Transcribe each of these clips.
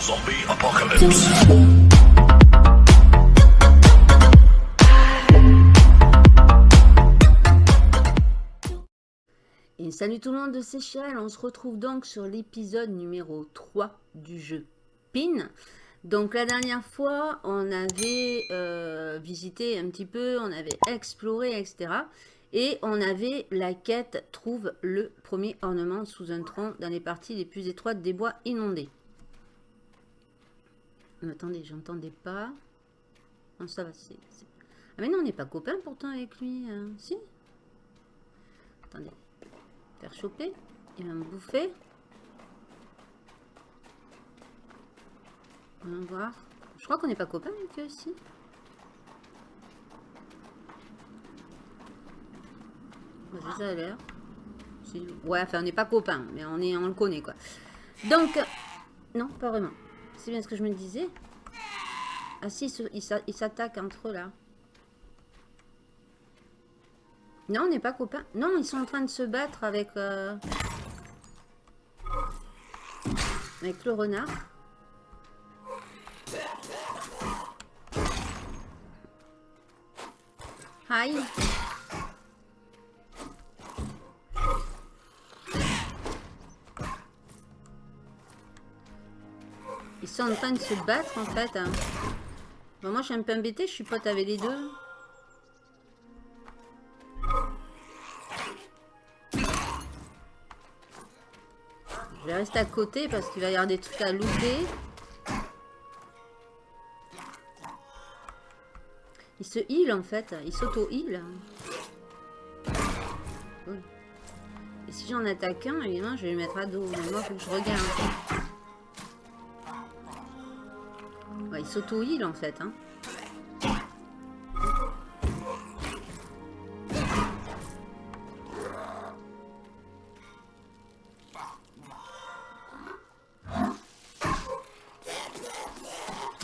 Zombie apocalypse. Et salut tout le monde de Seychelles, on se retrouve donc sur l'épisode numéro 3 du jeu PIN. Donc la dernière fois, on avait euh, visité un petit peu, on avait exploré, etc. Et on avait la quête « Trouve le premier ornement sous un tronc dans les parties les plus étroites des bois inondés ». Attendez, j'entendais pas. Non, ça va, c'est... Ah mais non, on n'est pas copains pourtant avec lui. Hein. Si Attendez. Faire choper. Il va me bouffer. On va voir. Je crois qu'on n'est pas copains avec eux aussi. Vas-y, ça a l'air. Ouais, enfin, on n'est pas copains, mais on, est, on le connaît, quoi. Donc, non, pas vraiment. C'est bien ce que je me disais. Ah si, ils s'attaquent entre eux, là. Non, on n'est pas copains. Non, ils sont en train de se battre avec... Euh, avec le renard. Aïe sont en train de se battre en fait. Hein. Bon, moi je suis un peu embêtée, je suis pote avec les deux. Je vais rester à côté parce qu'il va y avoir des trucs à looter. Il se heal en fait, il s'auto-heal. Et si j'en attaque un, évidemment, je vais le mettre à dos. Moi, faut que je regarde. Il s'auto-heal en fait. Hein.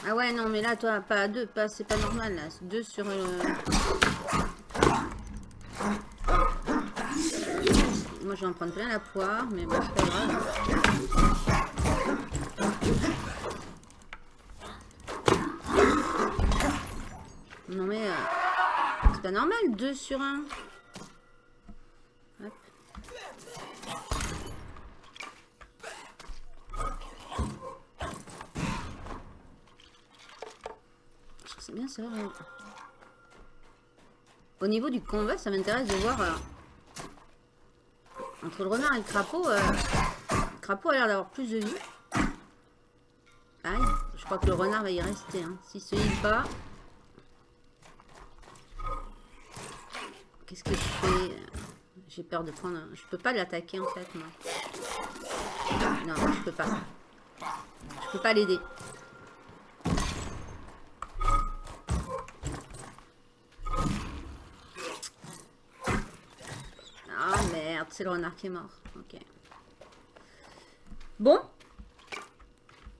Ah ouais, non, mais là, toi, pas deux, pas, c'est pas normal, là. Deux sur... Euh, moi, je vais en prendre plein la poire, mais bon, c'est pas grave. Non mais... Euh, c'est pas normal, 2 sur 1. Hop. C'est bien ça. Au niveau du combat, ça m'intéresse de voir... Euh, entre le renard et le crapaud, euh, le crapaud a l'air d'avoir plus de vie. Aïe, je crois que le renard va y rester. Hein. S'il se heal pas... Qu'est-ce que je fais J'ai peur de prendre... Je peux pas l'attaquer en fait, moi. Non, je peux pas. Je peux pas l'aider. Ah merde, c'est le renard qui est mort. Ok. Bon.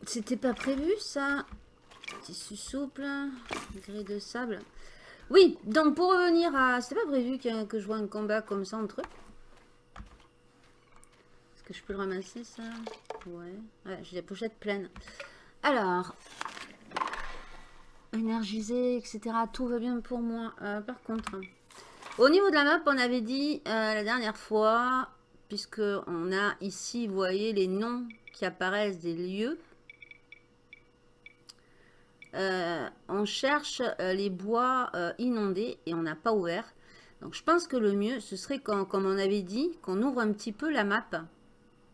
C'était pas prévu ça. Tissu souple. Gré de sable. Oui, donc pour revenir à... C'était pas prévu que, je vois un combat comme ça entre eux. Est-ce que je peux le ramasser ça? Ouais. Ouais, j'ai la pochette pleine. Alors. Énergisé, etc. Tout va bien pour moi. Euh, par contre, au niveau de la map, on avait dit euh, la dernière fois, puisque on a ici, vous voyez, les noms qui apparaissent des lieux. Euh, on cherche euh, les bois euh, inondés et on n'a pas ouvert. Donc je pense que le mieux, ce serait, comme on avait dit, qu'on ouvre un petit peu la map. Vous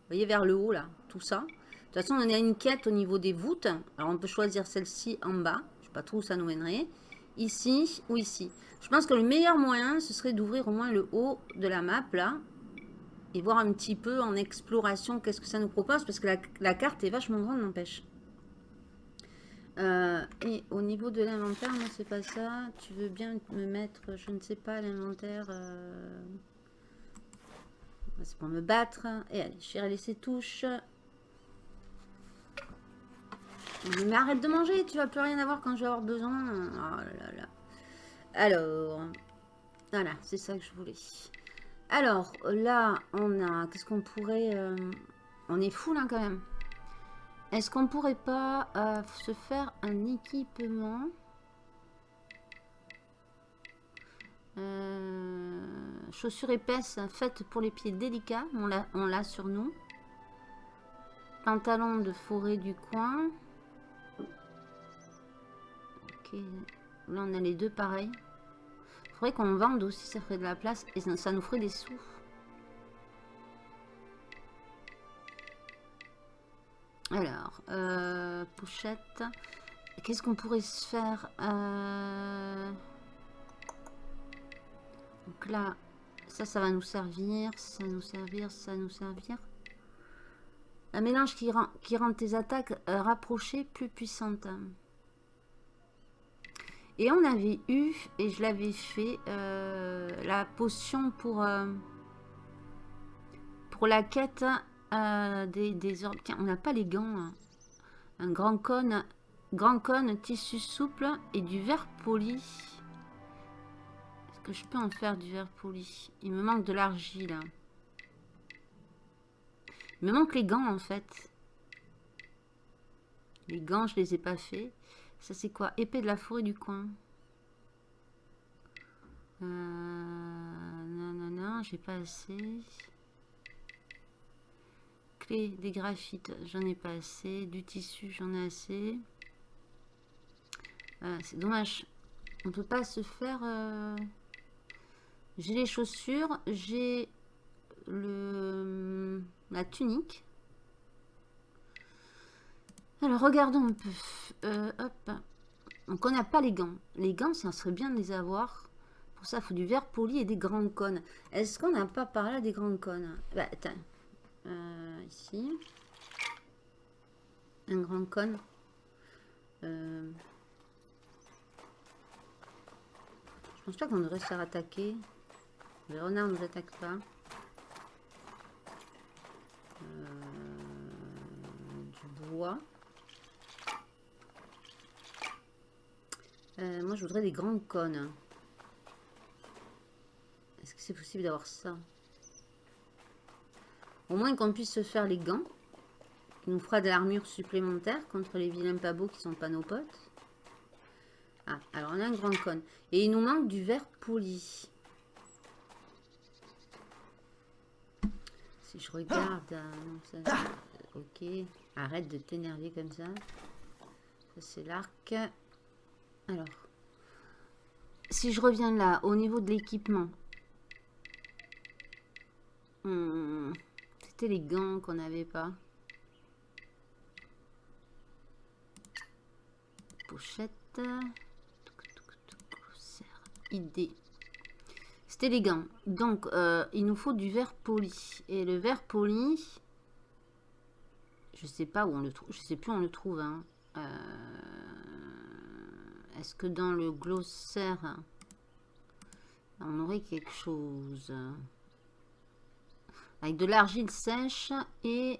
voyez, vers le haut, là, tout ça. De toute façon, on a une quête au niveau des voûtes. Alors, on peut choisir celle-ci en bas. Je ne sais pas trop où ça nous mènerait. Ici ou ici. Je pense que le meilleur moyen, ce serait d'ouvrir au moins le haut de la map, là. Et voir un petit peu en exploration qu'est-ce que ça nous propose. Parce que la, la carte est vachement grande, n'empêche. Euh, et au niveau de l'inventaire, non, c'est pas ça. Tu veux bien me mettre, je ne sais pas, l'inventaire. Euh, c'est pour me battre. Et allez, je vais laisser touche. Mais arrête de manger, tu vas plus rien avoir quand je vais avoir besoin. Oh Alors, voilà, c'est ça que je voulais. Alors, là, on a... Qu'est-ce qu'on pourrait... Euh, on est fou, là, quand même. Est-ce qu'on pourrait pas euh, se faire un équipement? Euh, Chaussures épaisses faites pour les pieds délicats. On l'a sur nous. Pantalon de forêt du coin. Ok. Là, on a les deux pareils. Faudrait qu'on vende aussi, ça ferait de la place. Et ça, nous ferait des sous. Alors, euh, pochette. Qu'est-ce qu'on pourrait se faire euh, Donc là, ça, ça va nous servir. Ça nous servir, ça va nous servir. Un mélange qui rend, qui rend tes attaques euh, rapprochées plus puissantes. Et on avait eu, et je l'avais fait, la potion pour, pour la quête des, des orbes. Tiens, on n'a pas les gants. Hein. Un grand cône, grand cône, tissu souple et du verre poli. Est-ce que je peux en faire du verre poli? Il me manque de l'argile. Il me manque les gants en fait. Les gants, je les ai pas fait. Ça c'est quoi? Épée de la forêt du coin. Euh, non, non, non, j'ai pas assez. Des graphites, j'en ai pas assez. Du tissu, j'en ai assez. Euh, c'est dommage. On peut pas se faire... Euh, j'ai les chaussures, j'ai le la tunique. Alors, regardons un peu. Euh, hop. Donc, on n'a pas les gants. Les gants, ça serait bien de les avoir. Pour ça, il faut du verre poli et des grands cônes. Est-ce qu'on n'a pas par là des grands cônes? Bah. Euh, ici. Un grand cône. Euh, je pense pas qu'on devrait se faire attaquer. Le renard nous attaque pas. du bois. Euh, moi, je voudrais des grandes cônes. Est-ce que c'est possible d'avoir ça? Au moins qu'on puisse se faire les gants. Qui nous fera de l'armure supplémentaire contre les vilains pas beaux qui sont pas nos potes. Ah, alors on a un grand cône. Et il nous manque du verre poli. Si je regarde... Euh, ok. Arrête de t'énerver comme ça. Ça, c'est l'arc. Alors. Si je reviens là, au niveau de l'équipement. Hmm, c'était les gants qu'on n'avait pas. Pochette. Idée. C'était les gants. Donc, euh, il nous faut du verre poli. Et le verre poli, je sais pas où on le trouve. Je sais plus où on le trouve. Hein. Euh, est-ce que dans le glossaire, on aurait quelque chose? Avec de l'argile sèche et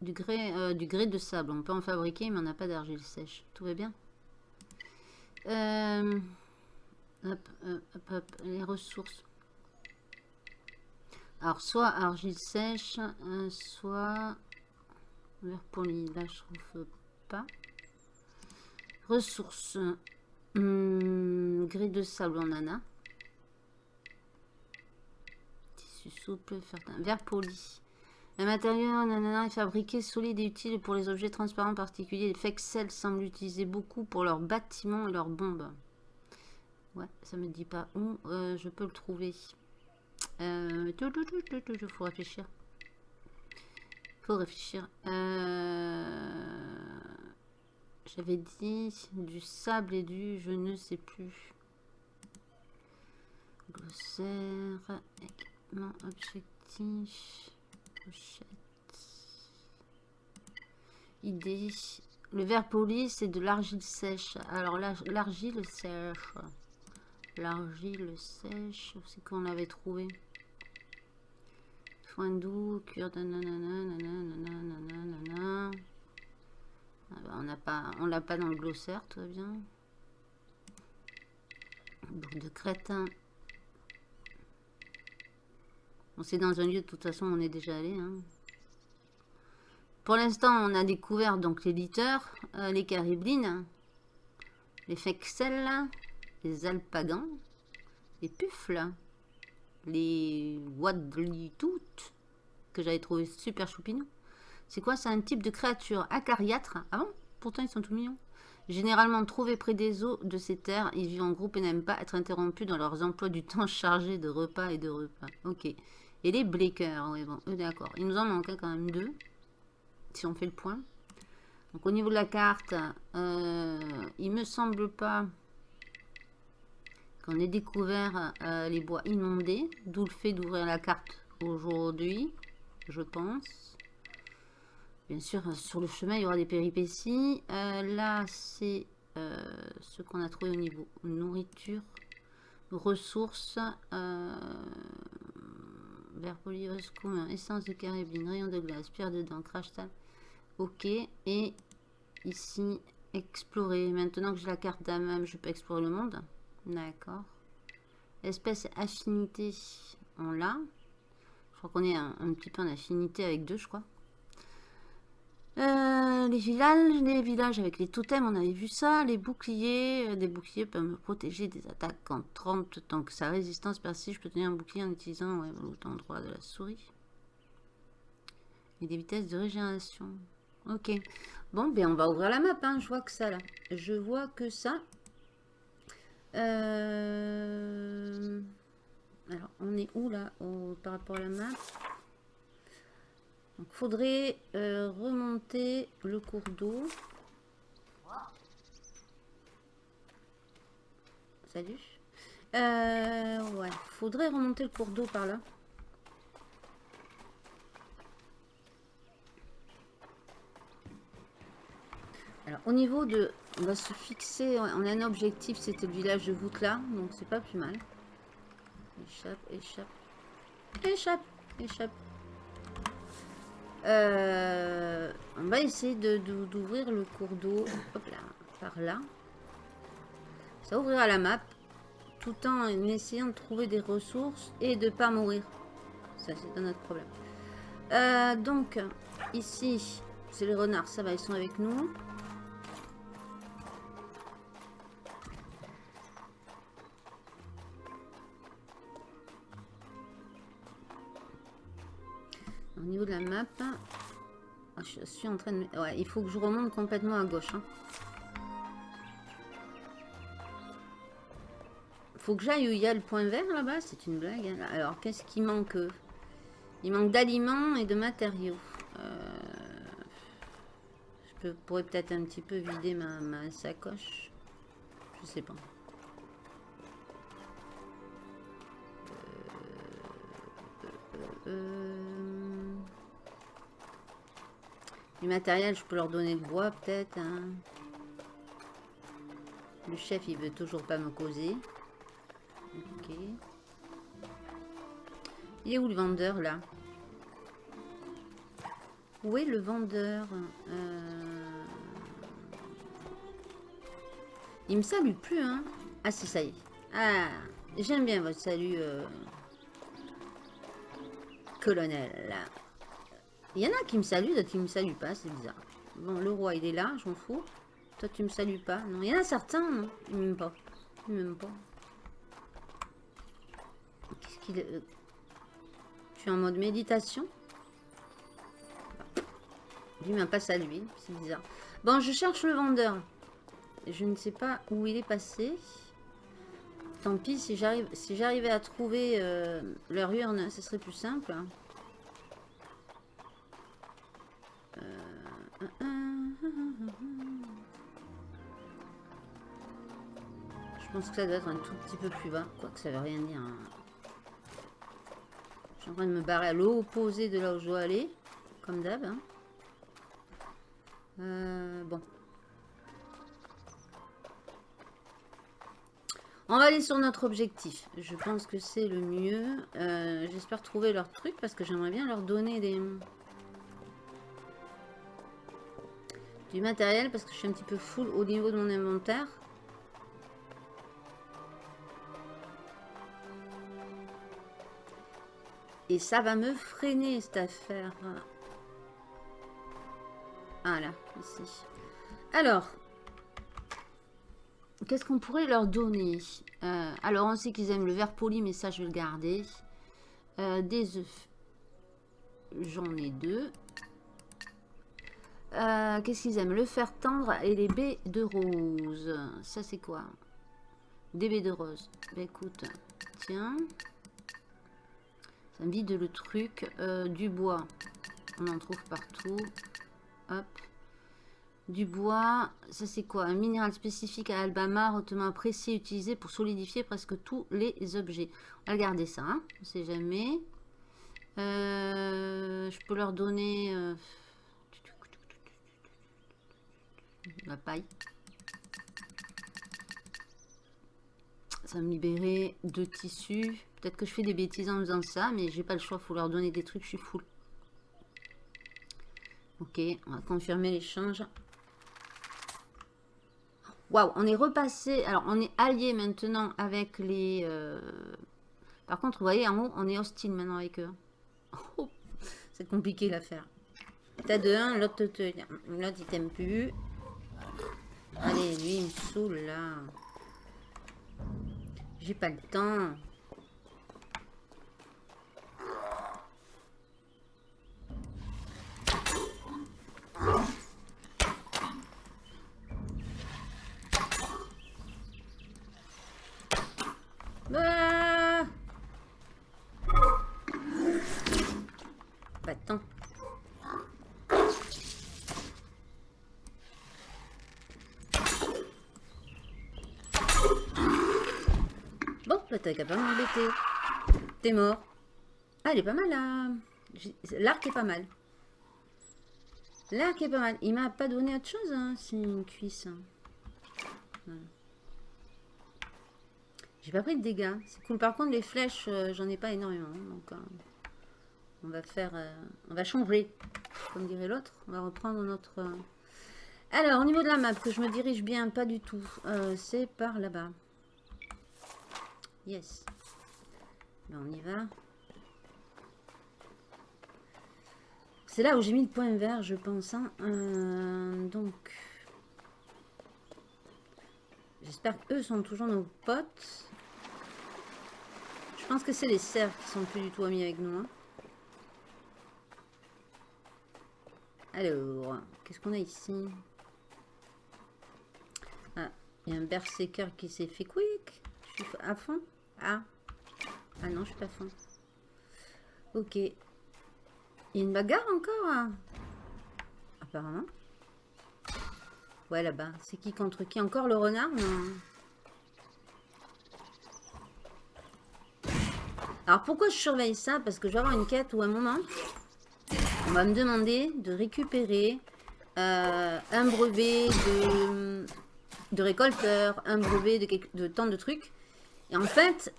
du grès, euh, du grès de sable. On peut en fabriquer, mais on n'a pas d'argile sèche. Tout va bien hop, hop, les ressources. Alors, soit argile sèche, euh, soit verre poli. Là, je trouve pas. Ressources. Hum, grès de sable, on en a. Tissu souple. Verre poli. Le matériau nanana, est fabriqué solide et utile pour les objets transparents particuliers. Les Fexel semblent l'utiliser beaucoup pour leurs bâtiments et leurs bombes. Ouais, ça me dit pas où euh, je peux le trouver. Euh, il faut réfléchir. faut réfléchir. Euh, j'avais dit du sable et du je ne sais plus. Glossaire, équipement, objectif, pochette. Idée. Le verre poli, c'est de l'argile sèche. Alors l'argile sèche. L'argile sèche, c'est qu'on avait trouvé. Foin doux, cure de nanana, ah bah, on l'a pas dans le glossaire, tout bien. De crétin. On c'est dans un lieu, de toute façon, on est déjà allé. Hein. pour l'instant, on a découvert donc les litters, euh, les cariblines, les fexels, les alpagans, les puffles, les wadlitoutes, que j'avais trouvé super choupinou. C'est quoi? C'est un type de créature acariâtre. Ah bon? Pourtant, ils sont tout mignons. Généralement trouvés près des eaux de ces terres, ils vivent en groupe et n'aiment pas être interrompus dans leurs emplois du temps chargés de repas et de repas. Ok. Et les Blakers, oui, bon, d'accord. Il nous en manque quand même deux, si on fait le point. Donc au niveau de la carte, euh, il me semble pas qu'on ait découvert euh, les bois inondés, d'où le fait d'ouvrir la carte aujourd'hui, je pense. Bien sûr, sur le chemin, il y aura des péripéties. Euh, là, c'est euh, ce qu'on a trouvé au niveau nourriture, ressources, verre commun, essence de carabine, rayon de glace, pierre de dents, crash tal. Ok. Et ici, explorer. Maintenant que j'ai la carte d'âme, je peux explorer le monde. D'accord. Espèce affinité, on l'a. Je crois qu'on est un petit peu en affinité avec deux, je crois. Euh, les villages, les villages avec les totems, on avait vu ça. Les boucliers, euh, des boucliers peuvent me protéger des attaques en 30 tant que sa résistance persiste. Je peux tenir un bouclier en utilisant ouais, l'autre endroit de la souris. Et des vitesses de régénération. Ok. Bon, ben on va ouvrir la map. Hein. Je vois que ça là. Je vois que ça. Euh, alors, on est où là par rapport à la map? Donc, faudrait euh, remonter le cours d'eau. Salut. Euh, ouais, faudrait remonter le cours d'eau par là. Alors, au niveau de... On va se fixer... On a un objectif, c'était le village de voûte là. Donc, c'est pas plus mal. Échappe, échappe. Échappe, échappe. Euh, on va essayer d'ouvrir le cours d'eau par là. Ça ouvrira la map tout en essayant de trouver des ressources et de pas mourir. Ça, c'est un autre problème. Euh, donc, ici, c'est les renards. Ça va, ils sont avec nous. Niveau de la map, ah, je suis en train de... Ouais, il faut que je remonte complètement à gauche. Hein. Faut que j'aille où il y a le point vert là-bas. C'est une blague. Hein. Alors, qu'est-ce qui manque Il manque d'aliments et de matériaux. Euh, je pourrais peut-être un petit peu vider ma, sacoche. Je sais pas. Euh, euh, du matériel, je peux leur donner le bois peut-être. Hein. Le chef, il veut toujours pas me causer. Ok. Il est où le vendeur là? Où est le vendeur? Euh... Il me salue plus, hein Ah si, ça y est. Ah, j'aime bien votre salut, euh... colonel. Il y en a qui me saluent, d'autres qui me saluent pas, c'est bizarre. Bon, le roi, il est là, je m'en fous. Toi, tu me salues pas. Non, il y en a certains, non. Ils m'aiment pas. Ils m'aiment pas. Qu'est-ce qu'il... est Tu es en mode méditation? Lui m'a pas salué, c'est bizarre. Bon, je cherche le vendeur. Je ne sais pas où il est passé. Tant pis, si j'arrive, si j'arrivais à trouver euh, leur urne, ce serait plus simple. Je pense que ça doit être un tout petit peu plus bas. Quoique ça veut rien dire. Hein. Je suis en train de me barrer à l'opposé de là où je dois aller. Comme d'hab. Hein. Euh, bon. On va aller sur notre objectif. Je pense que c'est le mieux. Euh, j'espère trouver leur truc parce que j'aimerais bien leur donner des... du matériel parce que je suis un petit peu full au niveau de mon inventaire. Et ça va me freiner cette affaire. Ah là, ici. Alors, qu'est-ce qu'on pourrait leur donner? Euh, Alors, on sait qu'ils aiment le verre poli, mais ça, je vais le garder. Euh, des œufs. J'en ai deux. Euh, qu'est-ce qu'ils aiment? Le fer tendre et les baies de rose. Ça, c'est quoi? Des baies de rose. Bah, écoute, tiens. Ça me vide le truc. du bois. On en trouve partout. Hop. Du bois, ça c'est quoi? Un minéral spécifique à Alabama, hautement apprécié, utilisé pour solidifier presque tous les objets. On va garder ça, hein on ne sait jamais. Euh, je peux leur donner euh, la paille. Ça va me libérer de tissus. Peut-être que je fais des bêtises en faisant ça, mais j'ai pas le choix, faut leur donner des trucs, je suis full. Ok, on va confirmer l'échange. Waouh, on est repassé. Alors, on est allié maintenant avec les... Euh, par contre, vous voyez, en haut, on est hostile maintenant avec eux. Oh, c'est compliqué l'affaire. T'as de un. L'autre, il t'aime plus. Allez, lui, il me saoule, là. J'ai pas le temps. T'as qu'à pas m'embêter. T'es mort. Ah, elle est pas mal là. L'arc est pas mal. L'arc est pas mal. Il m'a pas donné autre chose, hein. C'est une cuisse. Hein. J'ai pas pris de dégâts. C'est cool. Par contre, les flèches, euh, j'en ai pas énormément. Donc, euh, on va faire... Euh, on va changer. Comme dirait l'autre. On va reprendre notre... Alors, au niveau de la map, que je me dirige bien, pas du tout. C'est par là-bas. Yes. Ben, on y va. C'est là où j'ai mis le point vert, je pense. Hein. Euh, donc, j'espère qu'eux sont toujours nos potes. Je pense que c'est les cerfs qui sont plus du tout amis avec nous. Hein. Alors, qu'est-ce qu'on a ici? Ah, il y a un berserker qui s'est fait quick. Je suis à fond. Ah. Ah non, je suis pas fin. Ok. Il y a une bagarre encore hein Apparemment. Ouais, là-bas. C'est qui contre qui Encore le renard Alors, pourquoi je surveille ça? Parce que je vais avoir une quête où, à un moment, on va me demander de récupérer euh, un brevet de, de récolteur, un brevet de, de tant de trucs. Et en fait,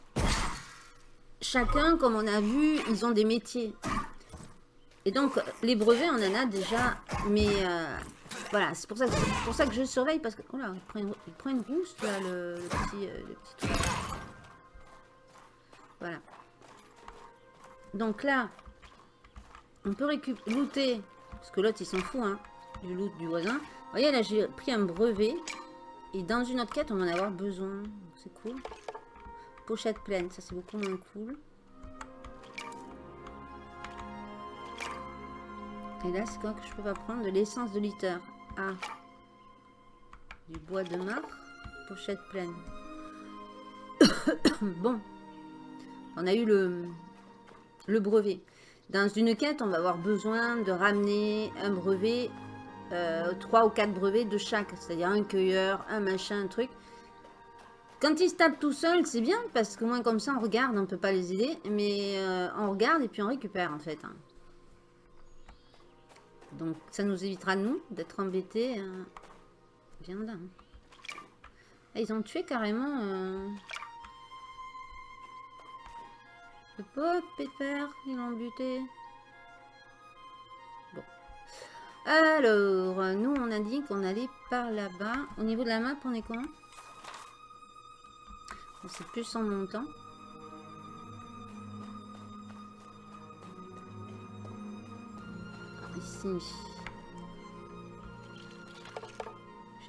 chacun, comme on a vu, ils ont des métiers. Et donc, les brevets, on en a déjà. Mais euh, voilà, c'est pour, ça que, pour ça que je surveille. Parce que. Oh là, il prend une, il là, le, petit, euh, truc. Voilà. Donc là, on peut récupérer, looter. Parce que l'autre, il s'en fout, hein, du loot du voisin. Vous voyez, là, j'ai pris un brevet. Et dans une autre quête, on va en avoir besoin. C'est cool. Pochette pleine, ça c'est beaucoup moins cool. Et là, c'est quoi que je peux prendre De l'essence de litter. Ah. Du bois de marre. Pochette pleine. bon. On a eu le, brevet. Dans une quête, on va avoir besoin de ramener un brevet, euh, trois ou quatre brevets de chaque. C'est-à-dire un cueilleur, un machin, un truc. Quand ils se tapent tout seuls, c'est bien, parce que moins comme ça, on regarde, on ne peut pas les aider, mais euh, on regarde et puis on récupère, en fait. Hein. Donc, ça nous évitera, nous, d'être embêtés. Euh... Hein. Ah, ils ont tué carrément... Euh... Le pauvre pépère, ils l'ont buté. Bon. Alors, nous, on a dit qu'on allait par là-bas. Au niveau de la map, on est comment? C'est plus en montant. J'ai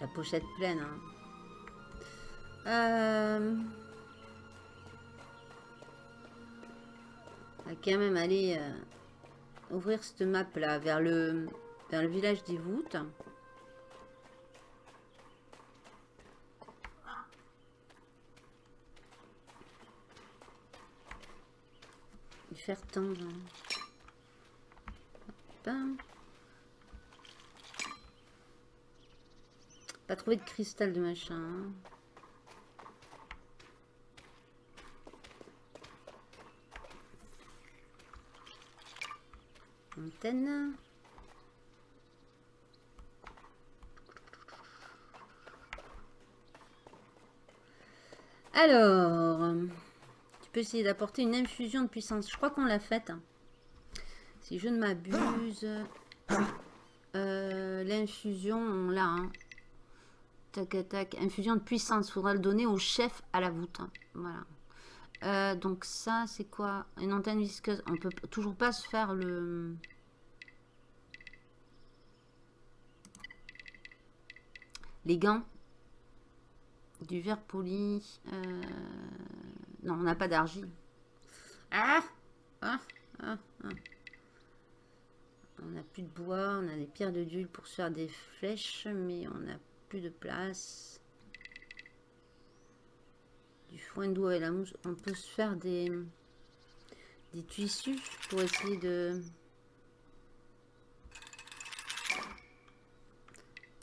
la pochette pleine. Hein. Euh... On va quand même aller euh, ouvrir cette map là vers le, vers le village des voûtes. faire tendre. Pas trouvé de cristal de machin. Hein. Antenne. Alors, tu peux essayer d'apporter une infusion de puissance. Je crois qu'on l'a faite. Si je ne m'abuse. Euh, l'infusion, on l'a. Hein. Tac, tac. Infusion de puissance. Faudra le donner au chef à la voûte. Voilà. Euh, donc ça, c'est quoi? Une antenne visqueuse. On peut toujours pas se faire le... Les gants. Du verre poli. Euh, non, on n'a pas d'argile. Ah, ah, ah, ah. On n'a plus de bois, on a des pierres de dulle pour se faire des flèches, mais on n'a plus de place. Du foin d'eau et la mousse. On peut se faire des, des tissus pour essayer de...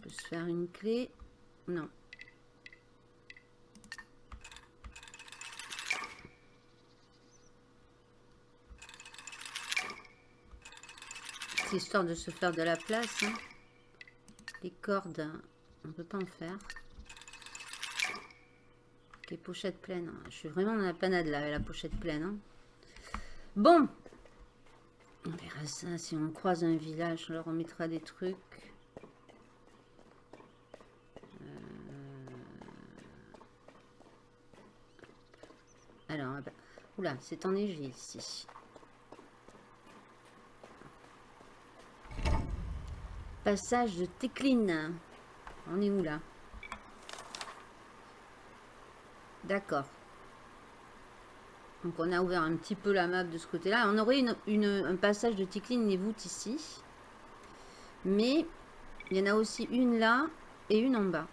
Se faire une clé. Non. histoire de se faire de la place. Hein. Les cordes, on peut pas en faire. Ok, pochette pleine. Je suis vraiment dans la panade là, avec la pochette pleine. Hein. Bon. On verra ça. Si on croise un village, on leur remettra des trucs. Euh. Alors, ah bah, oula, c'est enneigé ici. Passage de Técline. On est où là? D'accord. Donc on a ouvert un petit peu la map de ce côté-là. On aurait une, un passage de Técline les voûtes ici. Mais il y en a aussi une là et une en bas.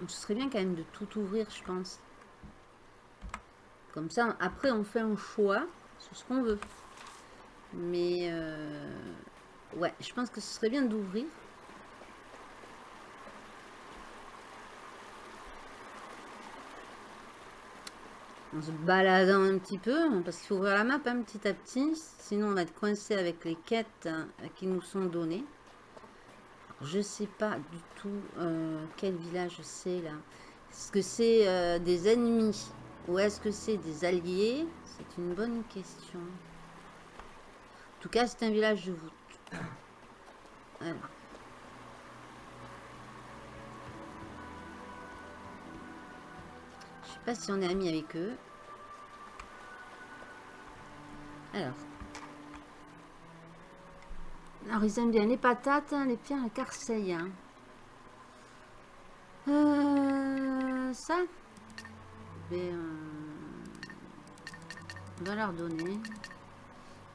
Donc ce serait bien quand même de tout ouvrir, je pense. Comme ça, après on fait un choix sur ce qu'on veut. Mais... Euh, Ouais, je pense que ce serait bien d'ouvrir. En se baladant un petit peu, parce qu'il faut ouvrir la map hein, petit à petit, sinon on va être coincé avec les quêtes euh, qui nous sont données. Je sais pas du tout euh, quel village c'est là. Est-ce que c'est euh, des ennemis ou est-ce que c'est des alliés? C'est une bonne question. En tout cas, c'est un village de voûte. Je sais pas si on est amis avec eux. Alors. Alors, ils aiment bien les patates, hein, les pierres, les carseilles. Hein. Euh, ça, euh, on va leur donner.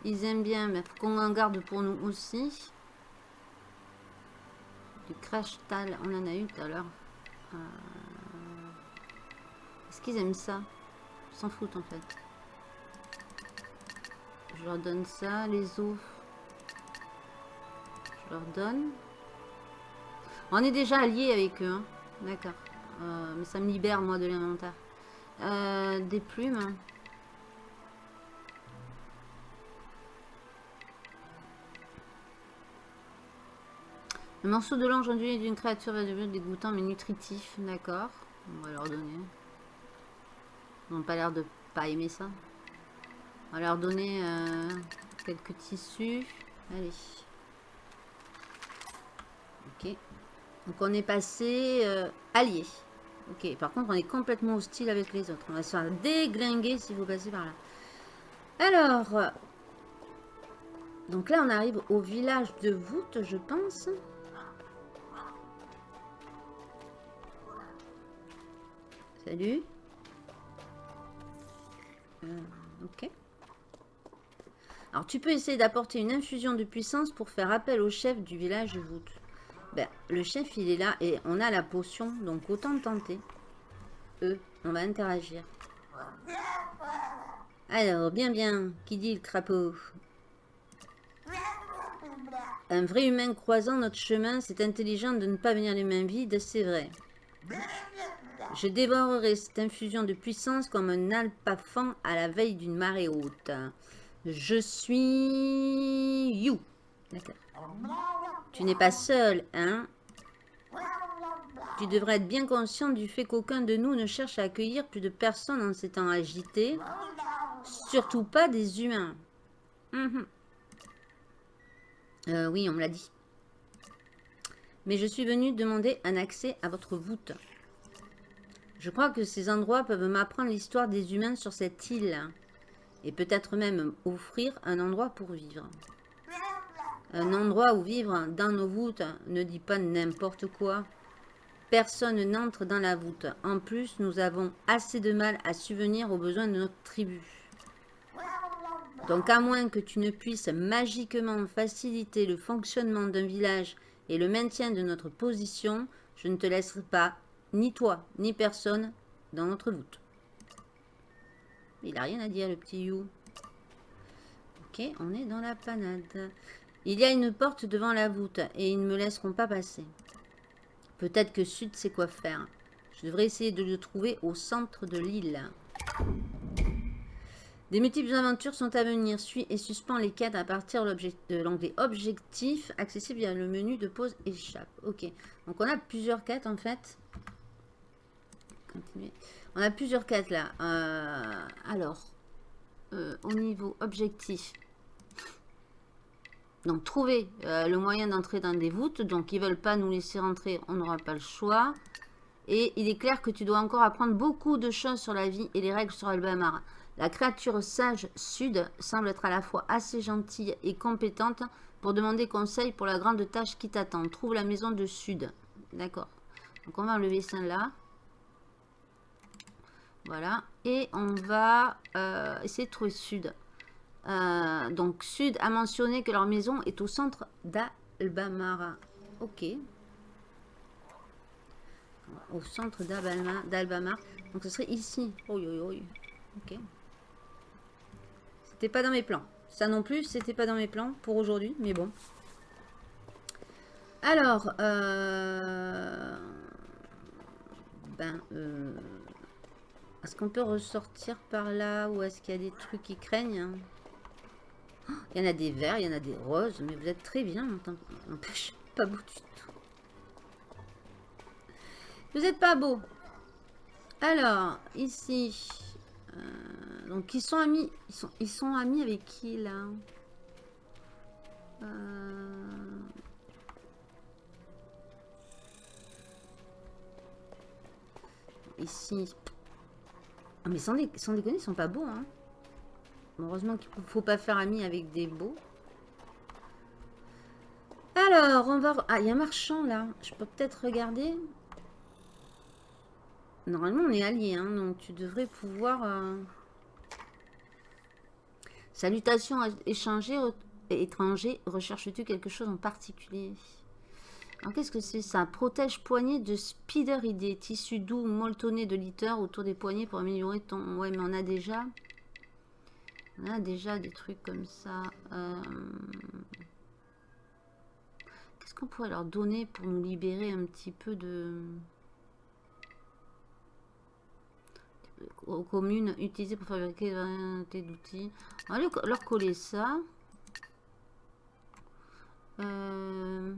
Ils aiment bien, mais faut qu'on en garde pour nous aussi. Du crash tal, on en a eu tout à l'heure. Euh, est-ce qu'ils aiment ça? Ils s'en foutent en fait. Je leur donne ça, les os. Je leur donne. On est déjà alliés avec eux. Hein. D'accord. Euh, mais ça me libère moi de l'inventaire. Euh, des plumes. Un morceau de l'ange ondulé d'une créature va devenir dégoûtant mais nutritif. D'accord. On va leur donner. Ils n'ont pas l'air de pas aimer ça. On va leur donner euh, quelques tissus. Allez. Ok. Donc on est passé euh, allié. Ok. Par contre, on est complètement hostile avec les autres. On va se faire déglinguer si vous passez par là. Alors. Donc là, on arrive au village de voûte, je pense. Salut. Euh, ok. Alors, tu peux essayer d'apporter une infusion de puissance pour faire appel au chef du village Voûte. Ben, le chef, il est là et on a la potion, donc autant tenter. Eux, on va interagir. Alors, bien, bien, qui dit le crapaud? Un vrai humain croisant notre chemin, c'est intelligent de ne pas venir les mains vides, c'est vrai. Je dévorerai cette infusion de puissance comme un alpafan à la veille d'une marée haute. Je suis... You. D'accord. Tu n'es pas seul, hein? Tu devrais être bien conscient du fait qu'aucun de nous ne cherche à accueillir plus de personnes en ces temps agités. Surtout pas des humains. Mhm. Euh, oui, on me l'a dit. Mais je suis venu demander un accès à votre voûte. Je crois que ces endroits peuvent m'apprendre l'histoire des humains sur cette île. Et peut-être même offrir un endroit pour vivre. Un endroit où vivre dans nos voûtes ne dit pas n'importe quoi. Personne n'entre dans la voûte. En plus, nous avons assez de mal à subvenir aux besoins de notre tribu. Donc à moins que tu ne puisses magiquement faciliter le fonctionnement d'un village et le maintien de notre position, je ne te laisserai pas, ni toi, ni personne, dans notre voûte. Il n'a rien à dire, le petit You. Ok, on est dans la panade. Il y a une porte devant la voûte et ils ne me laisseront pas passer. Peut-être que Sud sait quoi faire. Je devrais essayer de le trouver au centre de l'île. Des multiples aventures sont à venir. Suis et suspends les quêtes à partir de l'onglet objectif, accessible via le menu de pause échappe. Ok. Donc on a plusieurs quêtes en fait. On a plusieurs quêtes là. Euh, alors, euh, au niveau objectif. Donc trouver euh, le moyen d'entrer dans des voûtes. Donc ils veulent pas nous laisser rentrer, on n'aura pas le choix. Et il est clair que tu dois encore apprendre beaucoup de choses sur la vie et les règles sur Albamar. La créature sage Sud semble être à la fois assez gentille et compétente pour demander conseil pour la grande tâche qui t'attend. Trouve la maison de Sud. D'accord. Donc on va enlever celle-là. Voilà. Et on va euh, essayer de trouver Sud. Euh, donc Sud a mentionné que leur maison est au centre d'Albamara. Ok. Au centre d'Albamar. Donc ce serait ici. Oh, Ok. C'était pas dans mes plans. Ça non plus, c'était pas dans mes plans pour aujourd'hui, mais bon. Alors, euh, ben, euh, est-ce qu'on peut ressortir par là ou est-ce qu'il y a des trucs qui craignent hein? Il y en a des verts, il y en a des roses, mais vous êtes très bien, pas beau du tout. Vous êtes pas beau. Alors, ici, euh, donc ils sont amis. Ils sont, ils sont amis avec qui là? Euh, Ici. Ah, mais sans, déconner, ils sont pas beaux. Hein. Heureusement qu'il faut pas faire ami avec des beaux. Alors, on va... Ah, il y a un marchand là. Je peux peut-être regarder? Normalement, on est alliés, hein, donc tu devrais pouvoir... Euh, Salutations échangées, étranger. Recherches-tu quelque chose en particulier? Qu'est-ce que c'est ça Protège poignée de Spider Idée. Tissu doux molletonné de litter autour des poignets pour améliorer ton... Ouais, mais on a déjà... On a déjà des trucs comme ça. Euh, qu'est-ce qu'on pourrait leur donner pour nous libérer un petit peu de... aux communes utilisées pour fabriquer des d'outils. On va leur coller ça. Euh,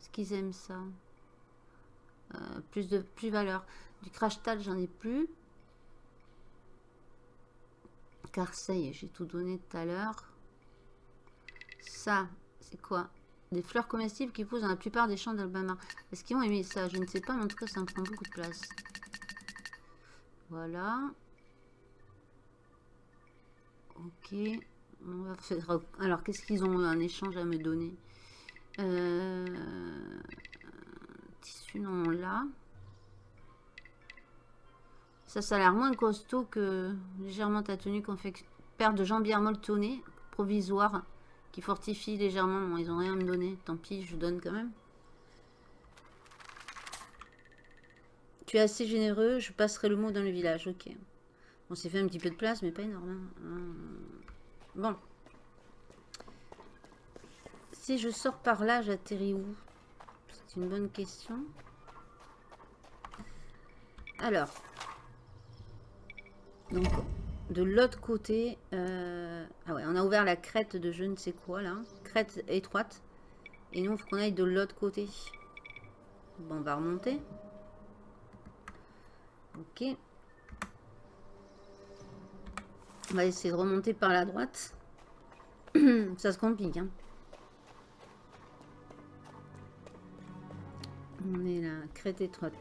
Est-ce qu'ils aiment ça euh, Plus de plus valeur. Du crash tal, j'en ai plus. Carseille, j'ai tout donné tout à l'heure. Ça, c'est quoi? Des fleurs comestibles qui poussent dans la plupart des champs d'Albama. Est-ce qu'ils vont aimer ça? Je ne sais pas, mais en tout cas, ça me prend beaucoup de place. Voilà. Ok. On va faire... Alors, qu'est-ce qu'ils ont un échange à me donner? Euh... Tissu non là. Ça, ça a l'air moins costaud que légèrement ta tenue fait paire de jambières molletonnées provisoire qui fortifie légèrement. Ils ont rien à me donner. Tant pis, je donne quand même. Tu es assez généreux, je passerai le mot dans le village. Ok. On s'est fait un petit peu de place, mais pas énorme. Hein. Bon. Si je sors par là, j'atterris où? C'est une bonne question. Alors. Donc, de l'autre côté... Euh, ah ouais, on a ouvert la crête de je ne sais quoi, là. Crête étroite. Et nous, il faut qu'on aille de l'autre côté. Bon, on va remonter. Ok. On va essayer de remonter par la droite. Ça se complique. Hein. On est là, crête étroite.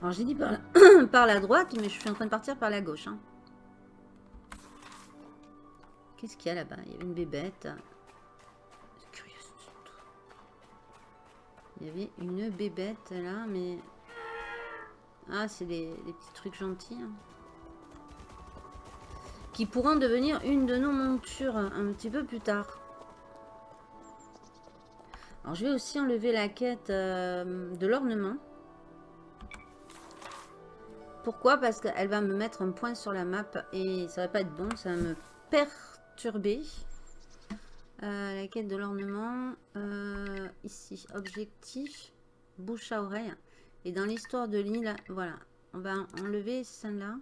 Alors j'ai dit par la, droite, mais je suis en train de partir par la gauche. Hein. Qu'est-ce qu'il y a là-bas? Il y avait une bébête. Curieux. Il y avait une bébête là, mais ah, c'est des, petits trucs gentils. Hein. Qui pourront devenir une de nos montures un petit peu plus tard. Alors, je vais aussi enlever la quête euh, de l'ornement. Pourquoi? Parce qu'elle va me mettre un point sur la map et ça va pas être bon, ça va me perturber. Euh, la quête de l'ornement, euh, ici, objectif, bouche à oreille. Et dans l'histoire de l'île, voilà, on va enlever celle-là.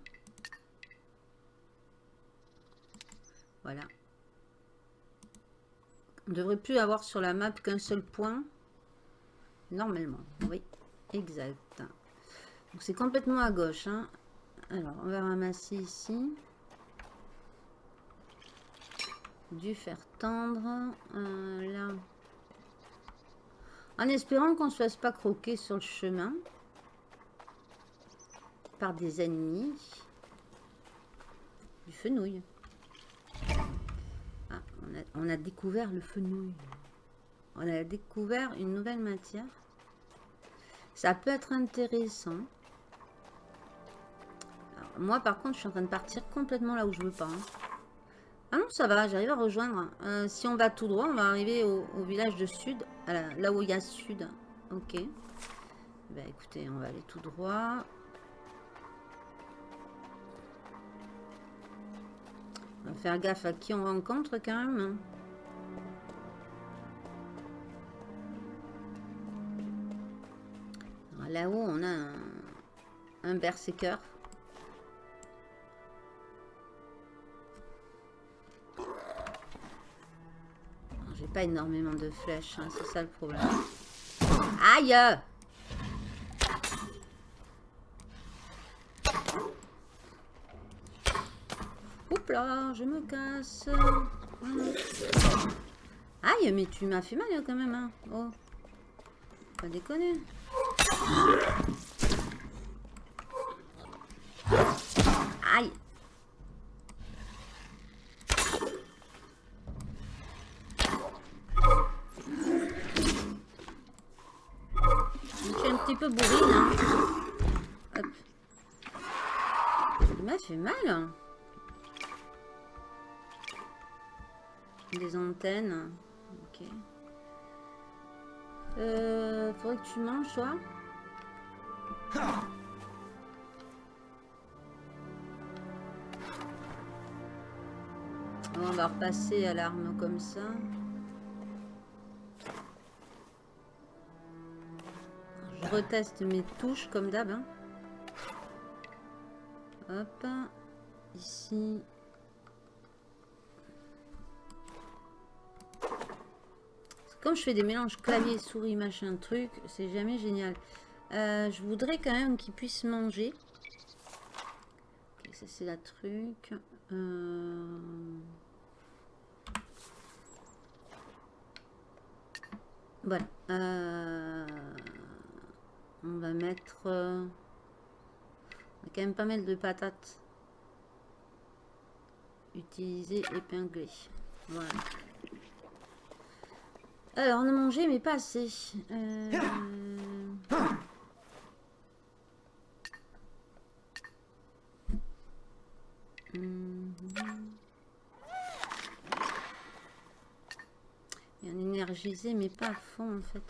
Voilà. Devrait plus avoir sur la map qu'un seul point. Normalement, oui, exact. Donc c'est complètement à gauche. Hein. Alors, on va ramasser ici. Du fer tendre. Euh, là, en espérant qu'on ne se fasse pas croquer sur le chemin par des ennemis. Du fenouil. On, a, découvert le fenouil. On a découvert une nouvelle matière. Ça peut être intéressant. moi, par contre, je suis en train de partir complètement là où je veux pas. Hein. Ah non, ça va, j'arrive à rejoindre. Euh, si on va tout droit, on va arriver au, village de sud, là où il y a sud. Ok. Ben écoutez, on va aller tout droit. On va faire gaffe à qui on rencontre quand même. Là-haut, on a un, un berserker. pas énormément de flèches, hein, c'est ça le problème. Aïe je me casse. Aïe, mais tu m'as fait mal quand même. Hein. Oh, pas déconner. Ok. Euh, faudrait que tu manges, toi. On va repasser à l'arme comme ça. reteste mes touches comme d'hab. Hein. Hop. Ici. Comme je fais des mélanges clavier, souris, machin, truc, c'est jamais génial. Euh, je voudrais quand même qu'ils puissent manger. ça c'est la truc. Euh, voilà. Euh... On va mettre... On a quand même pas mal de patates. Utiliser épinglé. Voilà. Alors, on a mangé, mais pas assez. Euh... Mmh. Et on énergisé, mais pas à fond, en fait.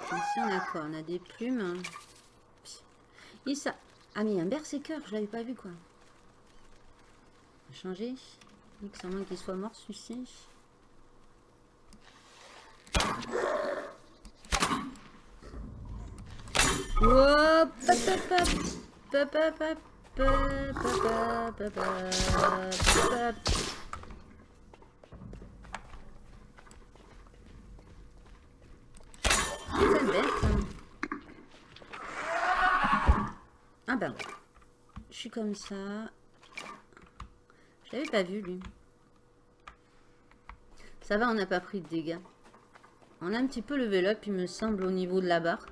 Ici, on a quoi? On a des plumes. Et ça... Ah, mais il y a un berserker, je l'avais pas vu, quoi. Changer. Ça moins qu'il soit mort, celui-ci. Ah ben, je suis comme ça. Je l'avais pas vu lui. Ça va, on n'a pas pris de dégâts. On a un petit peu level up, il me semble, au niveau de la barre.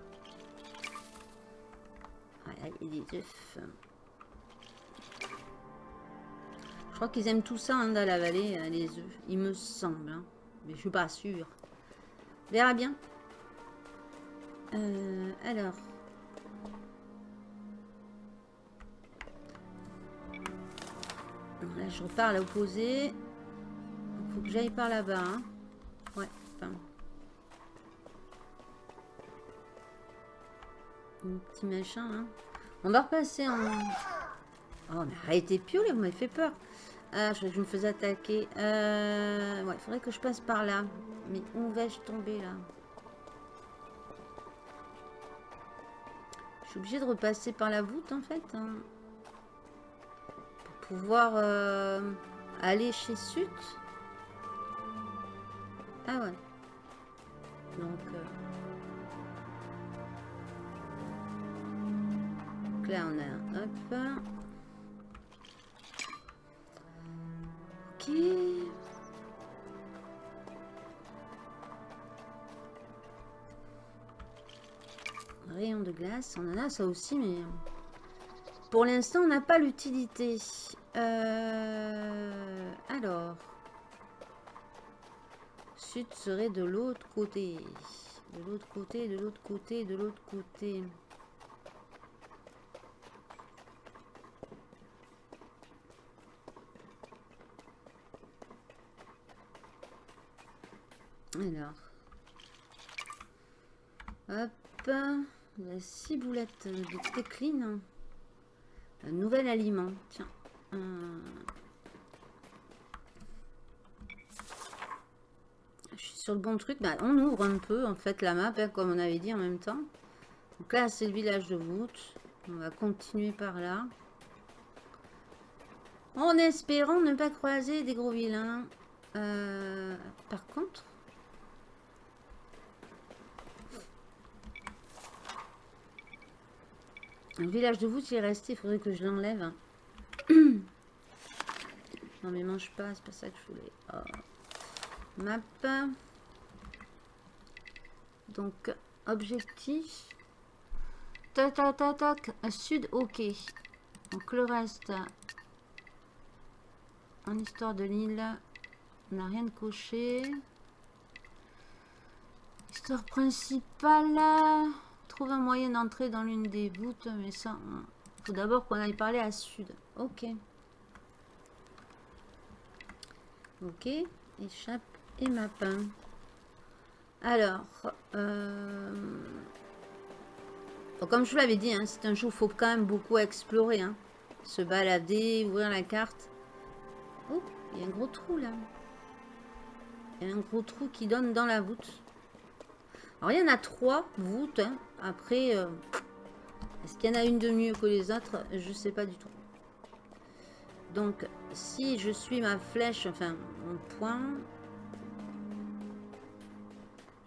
Voilà, il des œufs. Je crois qu'ils aiment tout ça hein, dans la vallée, euh, les œufs. Il me semble. Hein. Mais je suis pas sûre. Verra bien. Euh, alors. Là, je repars à l'opposé. Il faut que j'aille par là-bas. Hein. Ouais, enfin. Un petit machin, hein. On va repasser en... Oh, mais arrêtez pioler, vous m'avez fait peur. Ah, je, je me faisais attaquer. Euh, ouais, il faudrait que je passe par là. Mais où vais-je tomber là? Je suis obligée de repasser par la voûte en fait. Hein. Pouvoir euh, aller chez Sud. Ah ouais. Donc... Euh, donc là on a... Hop. Rayon de glace, on en a ça aussi, mais pour l'instant, on n'a pas l'utilité. Euh, alors, sud serait de l'autre côté. De l'autre côté, de l'autre côté, de l'autre côté. Alors. Hop. La ciboulette de Técline. Nouvel aliment. Tiens. Je suis sur le bon truc. Bah, on ouvre un peu, en fait, la map, hein, comme on avait dit en même temps. Donc là, c'est le village de voûte. On va continuer par là. En espérant ne pas croiser des gros vilains. Euh, par contre, Village de voûte, il est resté. Il faudrait que je l'enlève. non, mais mange pas. C'est pas ça que je voulais. Oh. Map. Donc, objectif. Tac, tac, tac, tac. Sud, ok. Donc, le reste. En histoire de l'île. On n'a rien de coché. Histoire principale un moyen d'entrer dans l'une des voûtes, mais ça, il faut d'abord qu'on aille parler à sud. Ok. Ok, échappe et mapin. Alors, euh, comme je vous l'avais dit, hein, c'est un jeu où il faut quand même beaucoup explorer. Hein. Se balader, ouvrir la carte. Oh, il y a un gros trou là. Un gros trou qui donne dans la voûte. Alors, il y en a trois voûtes. Hein. Après, euh, est-ce qu'il y en a une de mieux que les autres? Je ne sais pas du tout. Donc, si je suis ma flèche, enfin, mon point...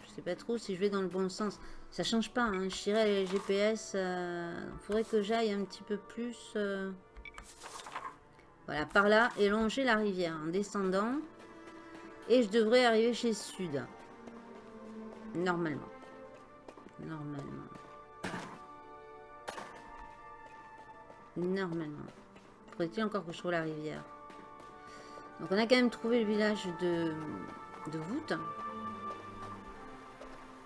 Je sais pas trop si je vais dans le bon sens. Ça change pas, hein. je dirais les GPS. Il euh, faudrait que j'aille un petit peu plus... Euh, voilà, par là, et la rivière en descendant. Et je devrais arriver chez Sud. Normalement. Normalement. Normalement. Faudrait-il encore que je trouve la rivière? Donc on a quand même trouvé le village de, de voûte.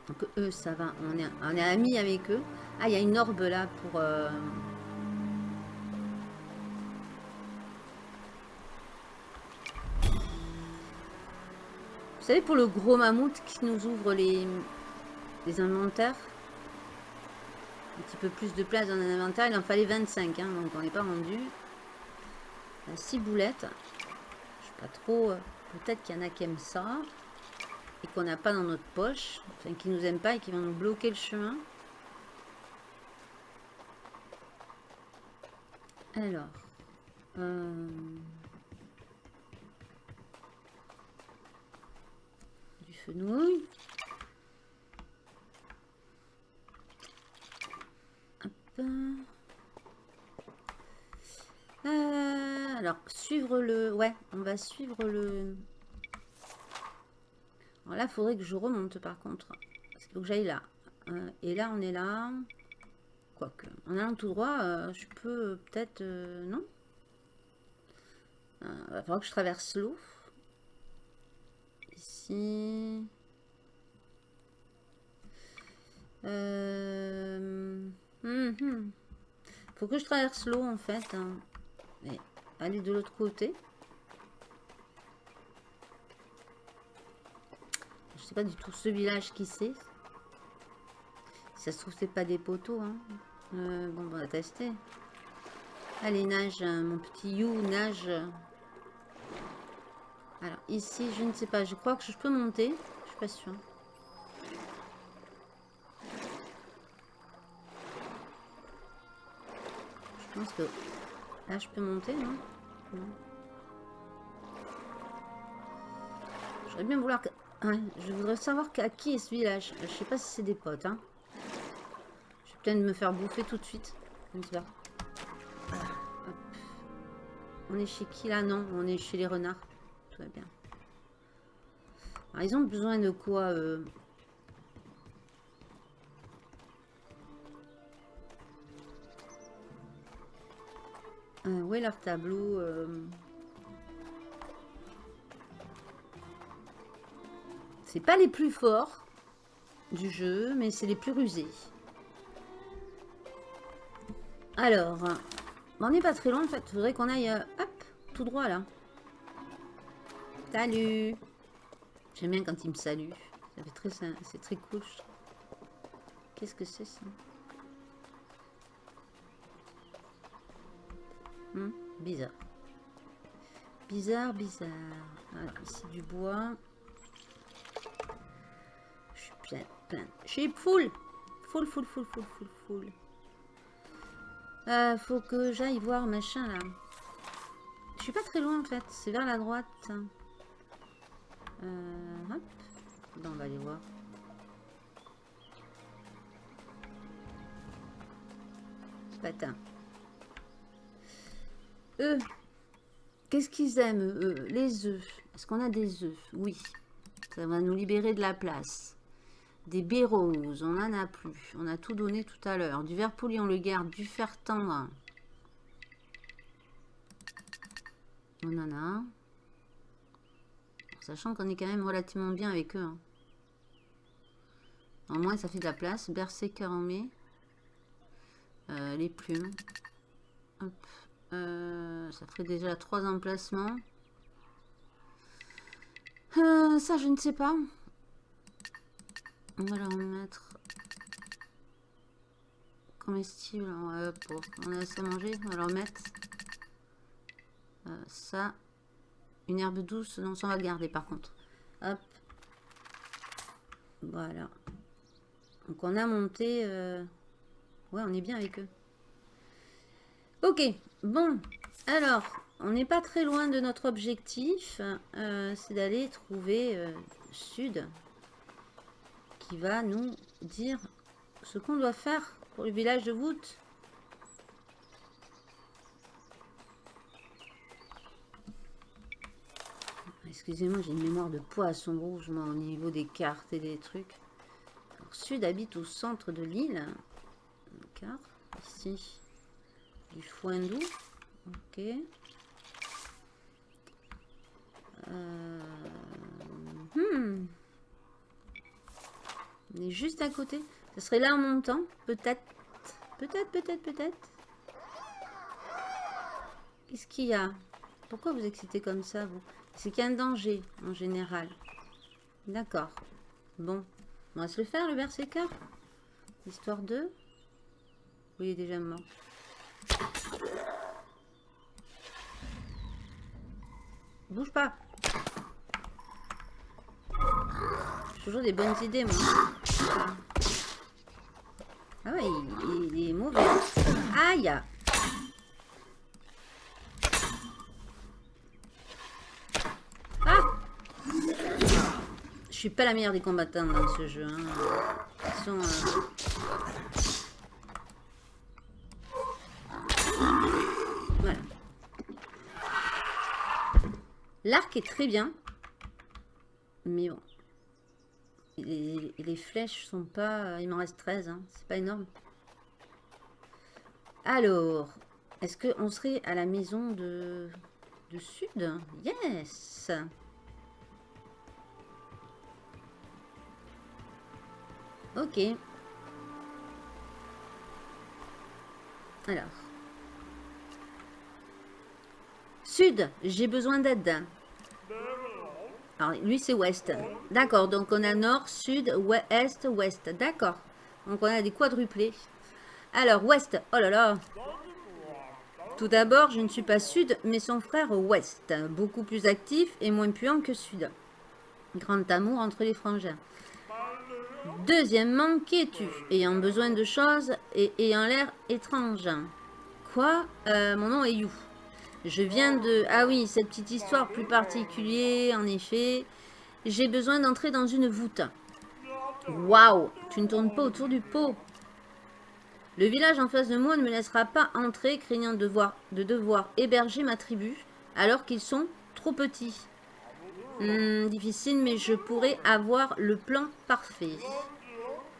Donc eux, ça va. On est, on est amis avec eux. Ah, il y a une orbe là pour... Euh, Vous savez, pour le gros mammouth qui nous ouvre les, les inventaires, un petit peu plus de place dans un inventaire, il en fallait 25, hein, donc on n'est pas rendu. 6 boulettes. Je sais pas trop, euh, peut-être qu'il y en a qui aiment ça, et qu'on n'a pas dans notre poche, enfin qui nous aiment pas et qui vont nous bloquer le chemin. Alors, euh, fenouil. Euh, alors, suivre le... Ouais, on va suivre le... Alors là, il faudrait que je remonte par contre. Parce qu'il faut que j'aille là. Euh, et là, on est là. Quoique, en allant tout droit, euh, je peux peut-être... non? Il va falloir que je traverse l'eau. Euh... Mhm. Faut que je traverse l'eau en fait. Hein. Et aller de l'autre côté. Je sais pas du tout ce village qui c'est. ça se trouve c'est pas des poteaux. Hein. Euh, bon on va tester. Allez nage hein, mon petit you nage. Alors ici je ne sais pas. Je crois que je peux monter. Je suis pas sûre. pense que là je peux monter, non, J'aurais bien vouloir je voudrais savoir à qui est ce village. Je sais pas si c'est des potes. Hein. Je vais peut-être me faire bouffer tout de suite. On est chez qui là? Non, on est chez les renards. Bien. ils ont besoin de quoi euh, Euh, où est leur tableau euh? C'est pas les plus forts du jeu, mais c'est les plus rusés. Alors, on n'est pas très loin en fait. Il faudrait qu'on aille, euh, hop, tout droit là. Salut J'aime bien quand il me salue. C'est très cool. Qu'est-ce que c'est ça? Hmm, bizarre. Bizarre, bizarre. Ici du bois. Je suis plein, plein. Je suis full. Full, full, full, full, full, full. Euh, faut que j'aille voir machin là. Je suis pas très loin en fait. C'est vers la droite. Hop. on va aller voir. Patin. Eux, qu'est-ce qu'ils aiment, eux? Les œufs. Est-ce qu'on a des œufs? Oui. Ça va nous libérer de la place. Des béroses, on n'en a plus. On a tout donné tout à l'heure. Du verre poli, on le garde. Du fer tendre. On en a. Sachant qu'on est quand même relativement bien avec eux. Hein. Au moins, ça fait de la place. Berserker en. Euh, les plumes. Euh, ça ferait déjà trois emplacements. Euh, ça, je ne sais pas. On va leur mettre comestible. On a assez à manger. On va leur mettre ça. Une herbe douce. Non, ça on va garder par contre. Hop. Voilà. Donc on a monté... Ouais, on est bien avec eux. Ok, bon, alors, on n'est pas très loin de notre objectif, euh, c'est d'aller trouver euh, Sud, qui va nous dire ce qu'on doit faire pour le village de voûte. Excusez-moi, j'ai une mémoire de poisson rouge, moi, au niveau des cartes et des trucs. Sud habite au centre de l'île. D'accord, ici du foin doux. Ok. Euh, hmm. On est juste à côté. Ce serait là en montant. Peut-être. Peut-être, peut-être, peut-être. Qu'est-ce qu'il y a? Pourquoi vous excitez comme ça, vous? C'est qu'il y a un danger, en général. D'accord. Bon. On va se le faire, le berserker? Histoire de... Oui, il est déjà mort. Bouge pas. Toujours des bonnes idées, moi. Ah ouais, il, il est mauvais. Aïe Ah Je suis pas la meilleure des combattants dans ce jeu. Hein. Euh, voilà. L'arc est très bien. Mais bon. Les, les flèches sont pas... Il m'en reste 13. Hein. C'est pas énorme. Alors, est-ce qu'on serait à la maison de, de Sud? Yes Ok. Alors. Sud, j'ai besoin d'aide. Alors, lui, c'est ouest. D'accord, donc on a nord, sud, ouest, ouest. D'accord. Donc on a des quadruplés. Alors, ouest. Oh là là. Tout d'abord, je ne suis pas sud, mais son frère ouest. Beaucoup plus actif et moins puant que sud. Grand amour entre les frangins. Deuxièmement, qui es-tu Ayant besoin de choses et ayant l'air étrange. Quoi? Euh, Mon nom est You. Je viens de... Ah oui, cette petite histoire plus particulière, en effet. J'ai besoin d'entrer dans une voûte. Waouh Tu ne tournes pas autour du pot. Le village en face de moi ne me laissera pas entrer, craignant de, de devoir héberger ma tribu, alors qu'ils sont trop petits. Hmm, difficile, mais je pourrais avoir le plan parfait.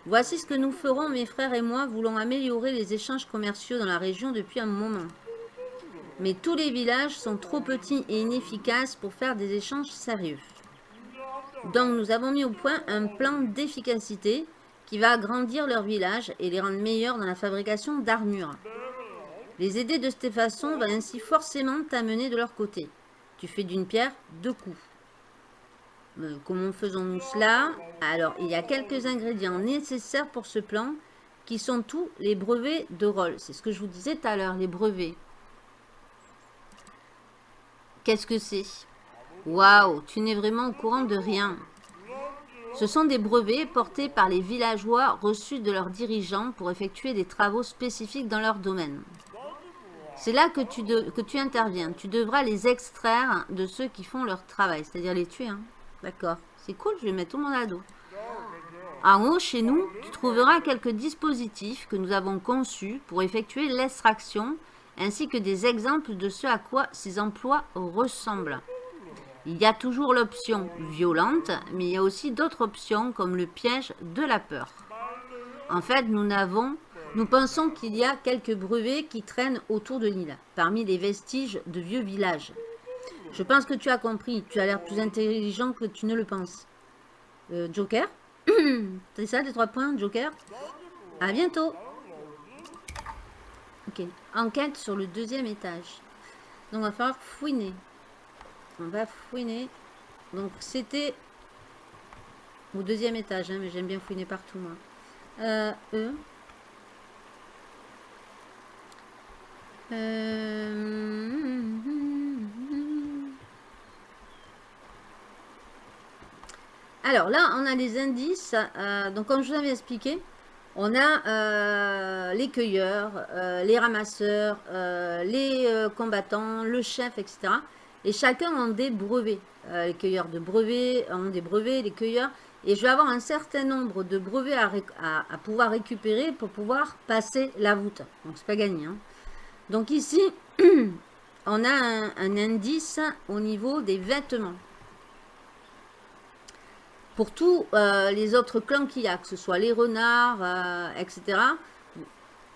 Voici ce que nous ferons, mes frères et moi, voulons améliorer les échanges commerciaux dans la région depuis un moment. Mais tous les villages sont trop petits et inefficaces pour faire des échanges sérieux. Donc nous avons mis au point un plan d'efficacité qui va agrandir leur village et les rendre meilleurs dans la fabrication d'armures. Les aider de cette façon va ainsi forcément t'amener de leur côté. Tu fais d'une pierre deux coups. Euh, comment faisons-nous cela Alors, il y a quelques ingrédients nécessaires pour ce plan qui sont tous les brevets de rôle. C'est ce que je vous disais tout à l'heure, les brevets. Qu'est-ce que c'est Waouh, tu n'es vraiment au courant de rien. Ce sont des brevets portés par les villageois reçus de leurs dirigeants pour effectuer des travaux spécifiques dans leur domaine. C'est là que tu, que tu interviens. Tu devras les extraire de ceux qui font leur travail, c'est-à-dire les tuer. Hein. D'accord. C'est cool, je vais mettre tout mon ado. En haut, chez nous, tu trouveras quelques dispositifs que nous avons conçus pour effectuer l'extraction, ainsi que des exemples de ce à quoi ces emplois ressemblent. Il y a toujours l'option violente, mais il y a aussi d'autres options comme le piège de la peur. En fait, nous n'avons nous pensons qu'il y a quelques brevets qui traînent autour de l'île, parmi les vestiges de vieux villages. Je pense que tu as compris. Tu as l'air plus intelligent que tu ne le penses. Euh, Joker? C'est ça, les trois points, Joker? À bientôt Ok. Enquête sur le deuxième étage. Donc, on va falloir fouiner. On va fouiner. Donc, c'était au deuxième étage, hein, mais j'aime bien fouiner partout, moi. Euh, eux. Euh... Alors là, on a des indices. Euh, donc, comme je vous avais expliqué, on a euh, les cueilleurs, euh, les ramasseurs, les combattants, le chef, etc. Et chacun ont des brevets. les cueilleurs de brevets ont des brevets, les cueilleurs. Et je vais avoir un certain nombre de brevets à, pouvoir récupérer pour pouvoir passer la voûte. Donc, c'est pas gagné. Hein. Donc ici, on a un indice au niveau des vêtements pour tous euh, les autres clans qu'il y a, que ce soit les renards, euh, etc.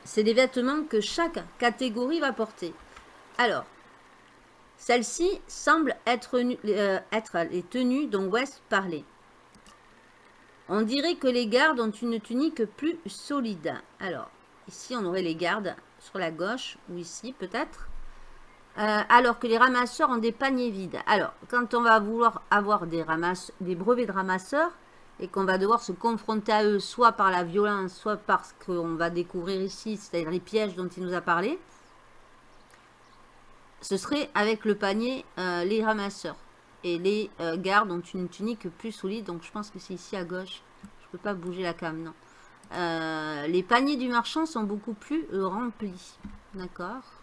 C'est des vêtements que chaque catégorie va porter. Alors, celle-ci semble être, euh, être, les tenues dont West parlait. On dirait que les gardes ont une tunique plus solide. Alors, ici, on aurait les gardes sur la gauche, ou ici peut-être. Euh, alors que les ramasseurs ont des paniers vides. Alors, quand on va vouloir avoir des, brevets de ramasseurs et qu'on va devoir se confronter à eux, soit par la violence, soit parce qu'on va découvrir ici, c'est-à-dire les pièges dont il nous a parlé, ce serait avec le panier euh, les ramasseurs. Et les euh, gardes ont une tunique plus solide, donc je pense que c'est ici à gauche. Je peux pas bouger la cam, non. les paniers du marchand sont beaucoup plus remplis. D'accord?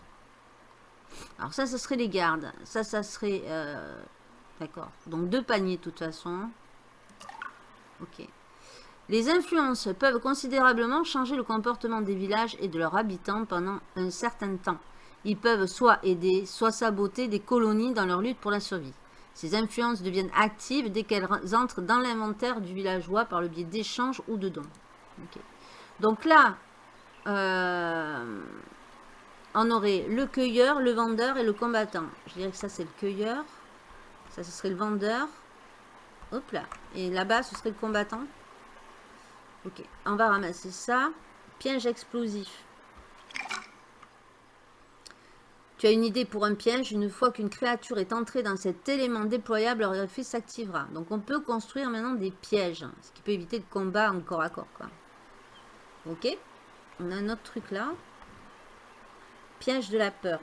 Alors ça, ce serait les gardes. Ça, ça serait... Euh, d'accord. Donc deux paniers de toute façon. Ok. Les influences peuvent considérablement changer le comportement des villages et de leurs habitants pendant un certain temps. Ils peuvent soit aider, soit saboter des colonies dans leur lutte pour la survie. Ces influences deviennent actives dès qu'elles entrent dans l'inventaire du villageois par le biais d'échanges ou de dons. Donc là, euh, on aurait le cueilleur, le vendeur et le combattant. Je dirais que ça, c'est le cueilleur. Ça, ce serait le vendeur. Hop là. Et là-bas, ce serait le combattant. Ok, on va ramasser ça. Piège explosif. Tu as une idée pour un piège. Une fois qu'une créature est entrée dans cet élément déployable, leur effet s'activera. Donc, on peut construire maintenant des pièges. Ce qui peut éviter le combat en corps à corps. Ok. On a un autre truc là. Piège de la peur.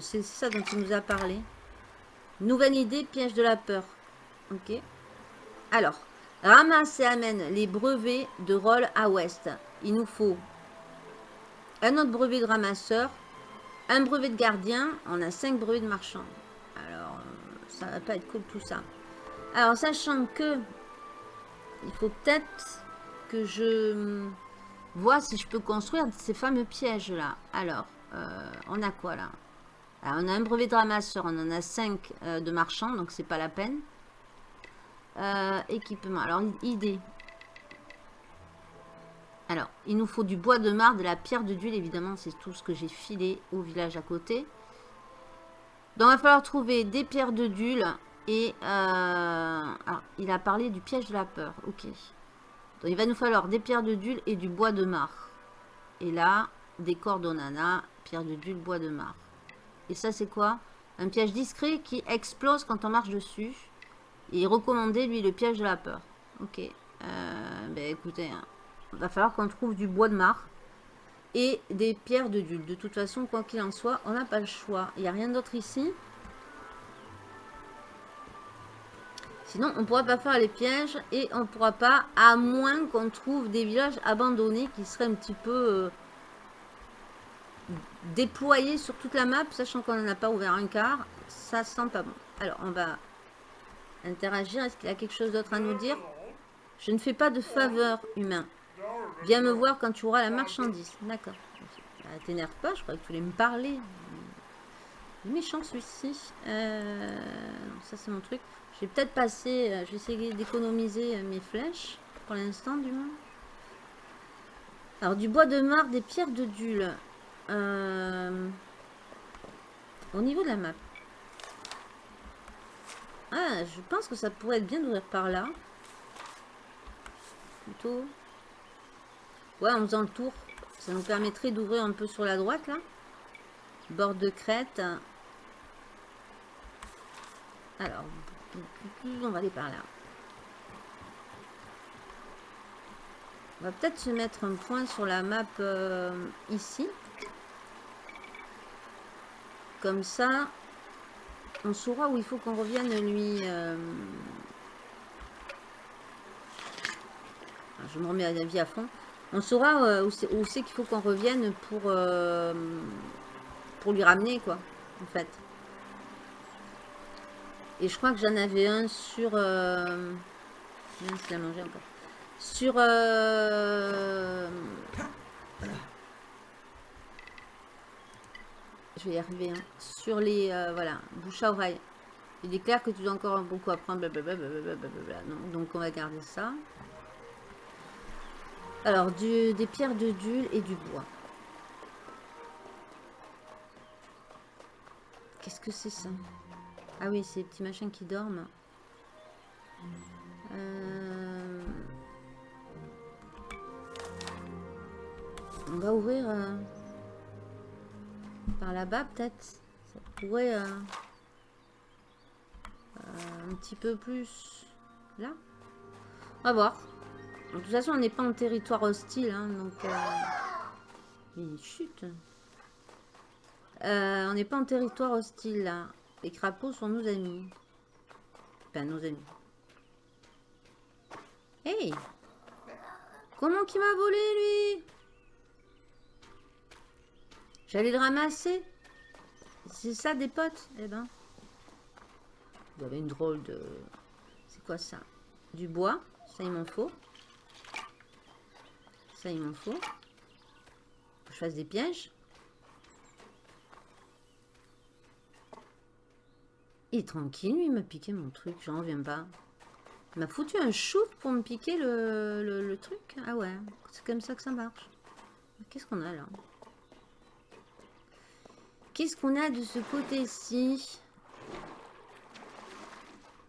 C'est ça dont il nous a parlé. Nouvelle idée, piège de la peur. Ok. Alors, ramasse et amène les brevets de rôle à ouest. Il nous faut un autre brevet de ramasseur, un brevet de gardien. On a cinq brevets de marchand. Alors, ça va pas être cool tout ça. Alors, sachant que il faut peut-être que je vois si je peux construire ces fameux pièges là. Alors, euh, on a quoi là? On a un brevet de ramasseur, on en a 5 euh, de marchands, donc c'est pas la peine. Euh, équipement, alors idée. Alors, il nous faut du bois de marre, de la pierre de d'huile, évidemment, c'est tout ce que j'ai filé au village à côté. Donc, il va falloir trouver des pierres de d'huile et... alors, il a parlé du piège de la peur, ok. Donc, il va nous falloir des pierres de d'huile et du bois de marre. Et là, des cordonana, pierre de dul, bois de marre. Et ça, c'est quoi? Un piège discret qui explose quand on marche dessus. Et recommandé, lui, le piège de la peur. Ok. Euh, ben, écoutez, hein. va falloir qu'on trouve du bois de marre et des pierres de dul. De toute façon, quoi qu'il en soit, on n'a pas le choix. Il n'y a rien d'autre ici. Sinon, on ne pourra pas faire les pièges et on ne pourra pas, à moins qu'on trouve des villages abandonnés qui seraient un petit peu... Déployer sur toute la map, sachant qu'on n'en a pas ouvert un quart, ça sent pas bon. Alors, on va interagir. Est-ce qu'il a quelque chose d'autre à nous dire? Je ne fais pas de faveur, humain. Viens me voir quand tu auras la marchandise. D'accord. Bah, t'énerve pas, je crois que tu voulais me parler. Méchant celui-ci. Euh, ça, c'est mon truc. Je vais peut-être passer... Euh, je vais essayer d'économiser euh, mes flèches. Pour l'instant, du moins. Alors, du bois de marre, des pierres de dule. Euh, au niveau de la map. Ah, je pense que ça pourrait être bien d'ouvrir par là. Plutôt. Ouais, en faisant le tour. Ça nous permettrait d'ouvrir un peu sur la droite, là. Bord de crête. Alors, on va aller par là. On va peut-être se mettre un point sur la map euh, ici. Comme ça, on saura où il faut qu'on revienne lui... Euh, je me remets à la vie à fond. On saura euh, où c'est qu'il faut qu'on revienne pour, euh, pour lui ramener, quoi, en fait. Et je crois que j'en avais un sur... Euh, la manger encore. Sur... Je vais y arriver. Hein. Sur les... Euh, voilà, bouche à oreille. Il est clair que tu dois encore beaucoup apprendre. donc on va garder ça. Alors, des pierres de dul et du bois. Qu'est-ce que c'est ça? Ah oui, c'est des petits machins qui dorment. Euh, on va ouvrir... Euh, par là-bas, peut-être. pourrait... Euh, euh, un petit peu plus... Là On va voir. De toute façon, on n'est pas en territoire hostile, hein, donc... Euh, chute On n'est pas en territoire hostile, là. Les crapauds sont nos amis. Enfin, nos amis. Hey Comment qu'il m'a volé, lui? J'allais le ramasser. C'est ça, des potes? Eh ben. Vous avez une drôle de... C'est quoi ça? Du bois. Ça, il m'en faut. Ça, il m'en faut. Je fasse des pièges. Il est tranquille, lui, il m'a piqué mon truc. J'en reviens pas. Il m'a foutu un chou pour me piquer le, truc. Ah ouais, c'est comme ça que ça marche. Qu'est-ce qu'on a là? Qu'est-ce qu'on a de ce côté-ci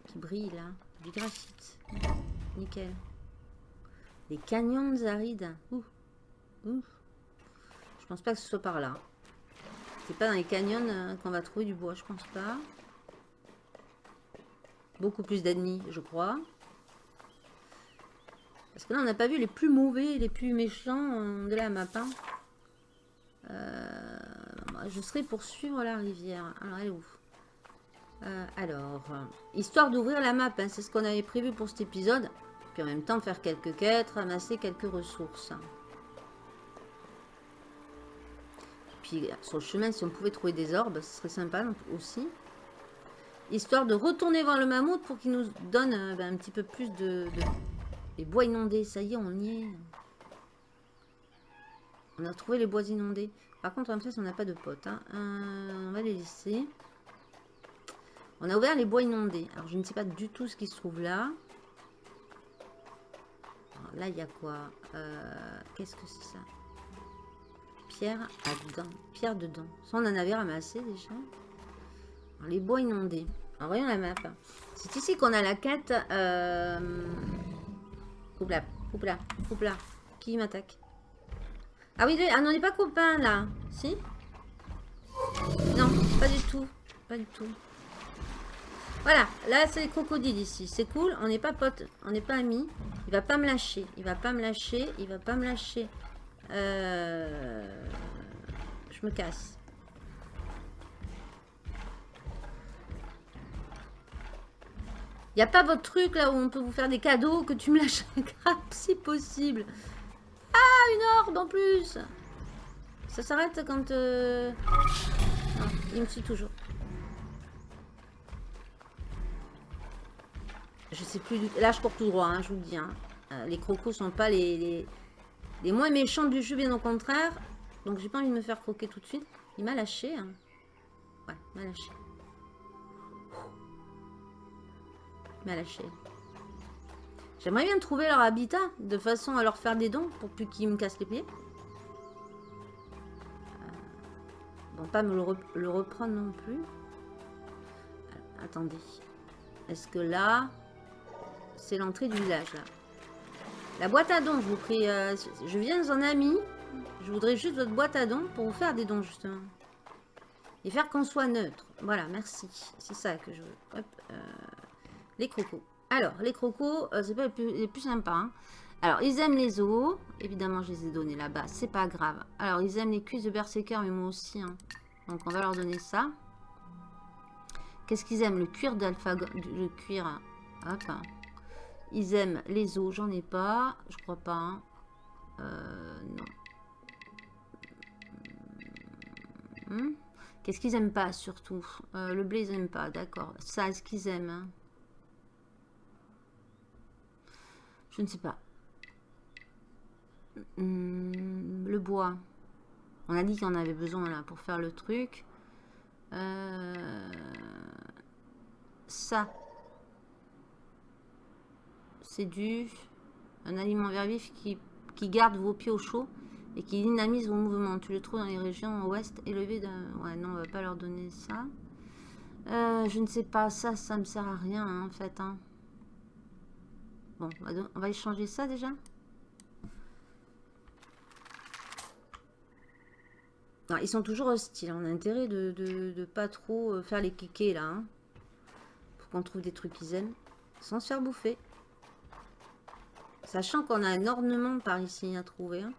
Qui brille là. Du graphite. Nickel. Les canyons arides. Ouh. Ouh. Je pense pas que ce soit par là. C'est pas dans les canyons euh, qu'on va trouver du bois, je pense pas. Beaucoup plus d'ennemis, je crois. Parce que là, on n'a pas vu les plus mauvais, les plus méchants de la map. Hein. Euh, je serai pour suivre la rivière. Alors, elle est où? Euh, Alors, histoire d'ouvrir la map, hein, c'est ce qu'on avait prévu pour cet épisode. Puis en même temps, faire quelques quêtes, ramasser quelques ressources. Puis sur le chemin, si on pouvait trouver des orbes, ce serait sympa aussi histoire de retourner voir le mammouth pour qu'il nous donne euh, ben, un petit peu plus de, Les bois inondés, ça y est, on y est. On a trouvé les bois inondés. Par contre, en fait, on n'a pas de potes. Hein. Euh, on va les laisser. On a ouvert les bois inondés. Alors, je ne sais pas du tout ce qui se trouve là. là, il y a quoi? Euh, Qu'est-ce que c'est ça? Pierre à dedans. Pierre dedans. Ça, on en avait ramassé déjà. les bois inondés. En voyons la map. C'est ici qu'on a la quête. Euh... Coupe là, coupe là, coupe là. Qui m'attaque? Ah oui, ah, on n'est pas copains là. Si Non, pas du tout. Pas du tout. Voilà, là c'est les crocodiles ici. C'est cool, on n'est pas potes, on n'est pas amis. Il va pas me lâcher, il va pas me lâcher, il va pas me lâcher. Euh... Je me casse. Il a pas votre truc là où on peut vous faire des cadeaux, que tu me lâches un grappe si possible. Ah, une orbe en plus Ça s'arrête quand... Euh, non, il me suit toujours. Je sais plus du... Là, je cours tout droit, hein, je vous le dis. Hein. Euh, les crocos sont pas les, les, moins méchants du jeu, bien au contraire. Donc, j'ai pas envie de me faire croquer tout de suite. Il m'a lâché. Hein. Ouais, il m'a lâché. m'a lâché. J'aimerais bien trouver leur habitat, de façon à leur faire des dons, pour plus qu'ils me cassent les pieds. Euh, bon, pas me le, reprendre non plus. Euh, attendez. Est-ce que là, c'est l'entrée du village, là? La boîte à dons, je vous prie. Euh, je viens en ami. Je voudrais juste votre boîte à dons pour vous faire des dons, justement. Et faire qu'on soit neutre. Voilà, merci. C'est ça que je veux. Les crocos. Alors, les crocos, euh, c'est pas les plus, sympas. Hein. Alors, ils aiment les os. Évidemment, je les ai donnés là-bas. C'est pas grave. Alors, ils aiment les cuisses de berserker, mais moi aussi. Hein. Donc, on va leur donner ça. Qu'est-ce qu'ils aiment? Le cuir d'alpha... Le cuir... Hop. Ils aiment les os. J'en ai pas. Je crois pas. Hein. Euh, non. Hmm. Qu'est-ce qu'ils aiment pas, surtout? Euh, Le blé, ils aiment pas. D'accord. Ça, est-ce qu'ils aiment Je ne sais pas. Hmm, le bois. On a dit qu'il en avait besoin là pour faire le truc. Euh, ça. C'est du... Un aliment vert vif qui, qui garde vos pieds au chaud et qui dynamise vos mouvements. Tu le trouves dans les régions ouest élevées d'un... Ouais, non, on va pas leur donner ça. Euh, je ne sais pas, ça, ça me sert à rien hein, en fait. Hein. Bon, on va échanger ça déjà. ils sont toujours hostiles. On a intérêt de, de, pas trop euh, faire les kékés là. Hein. pour qu'on trouve des trucs qu'ils aiment. Sans se faire bouffer. Sachant qu'on a un ornement par ici à trouver. Hein.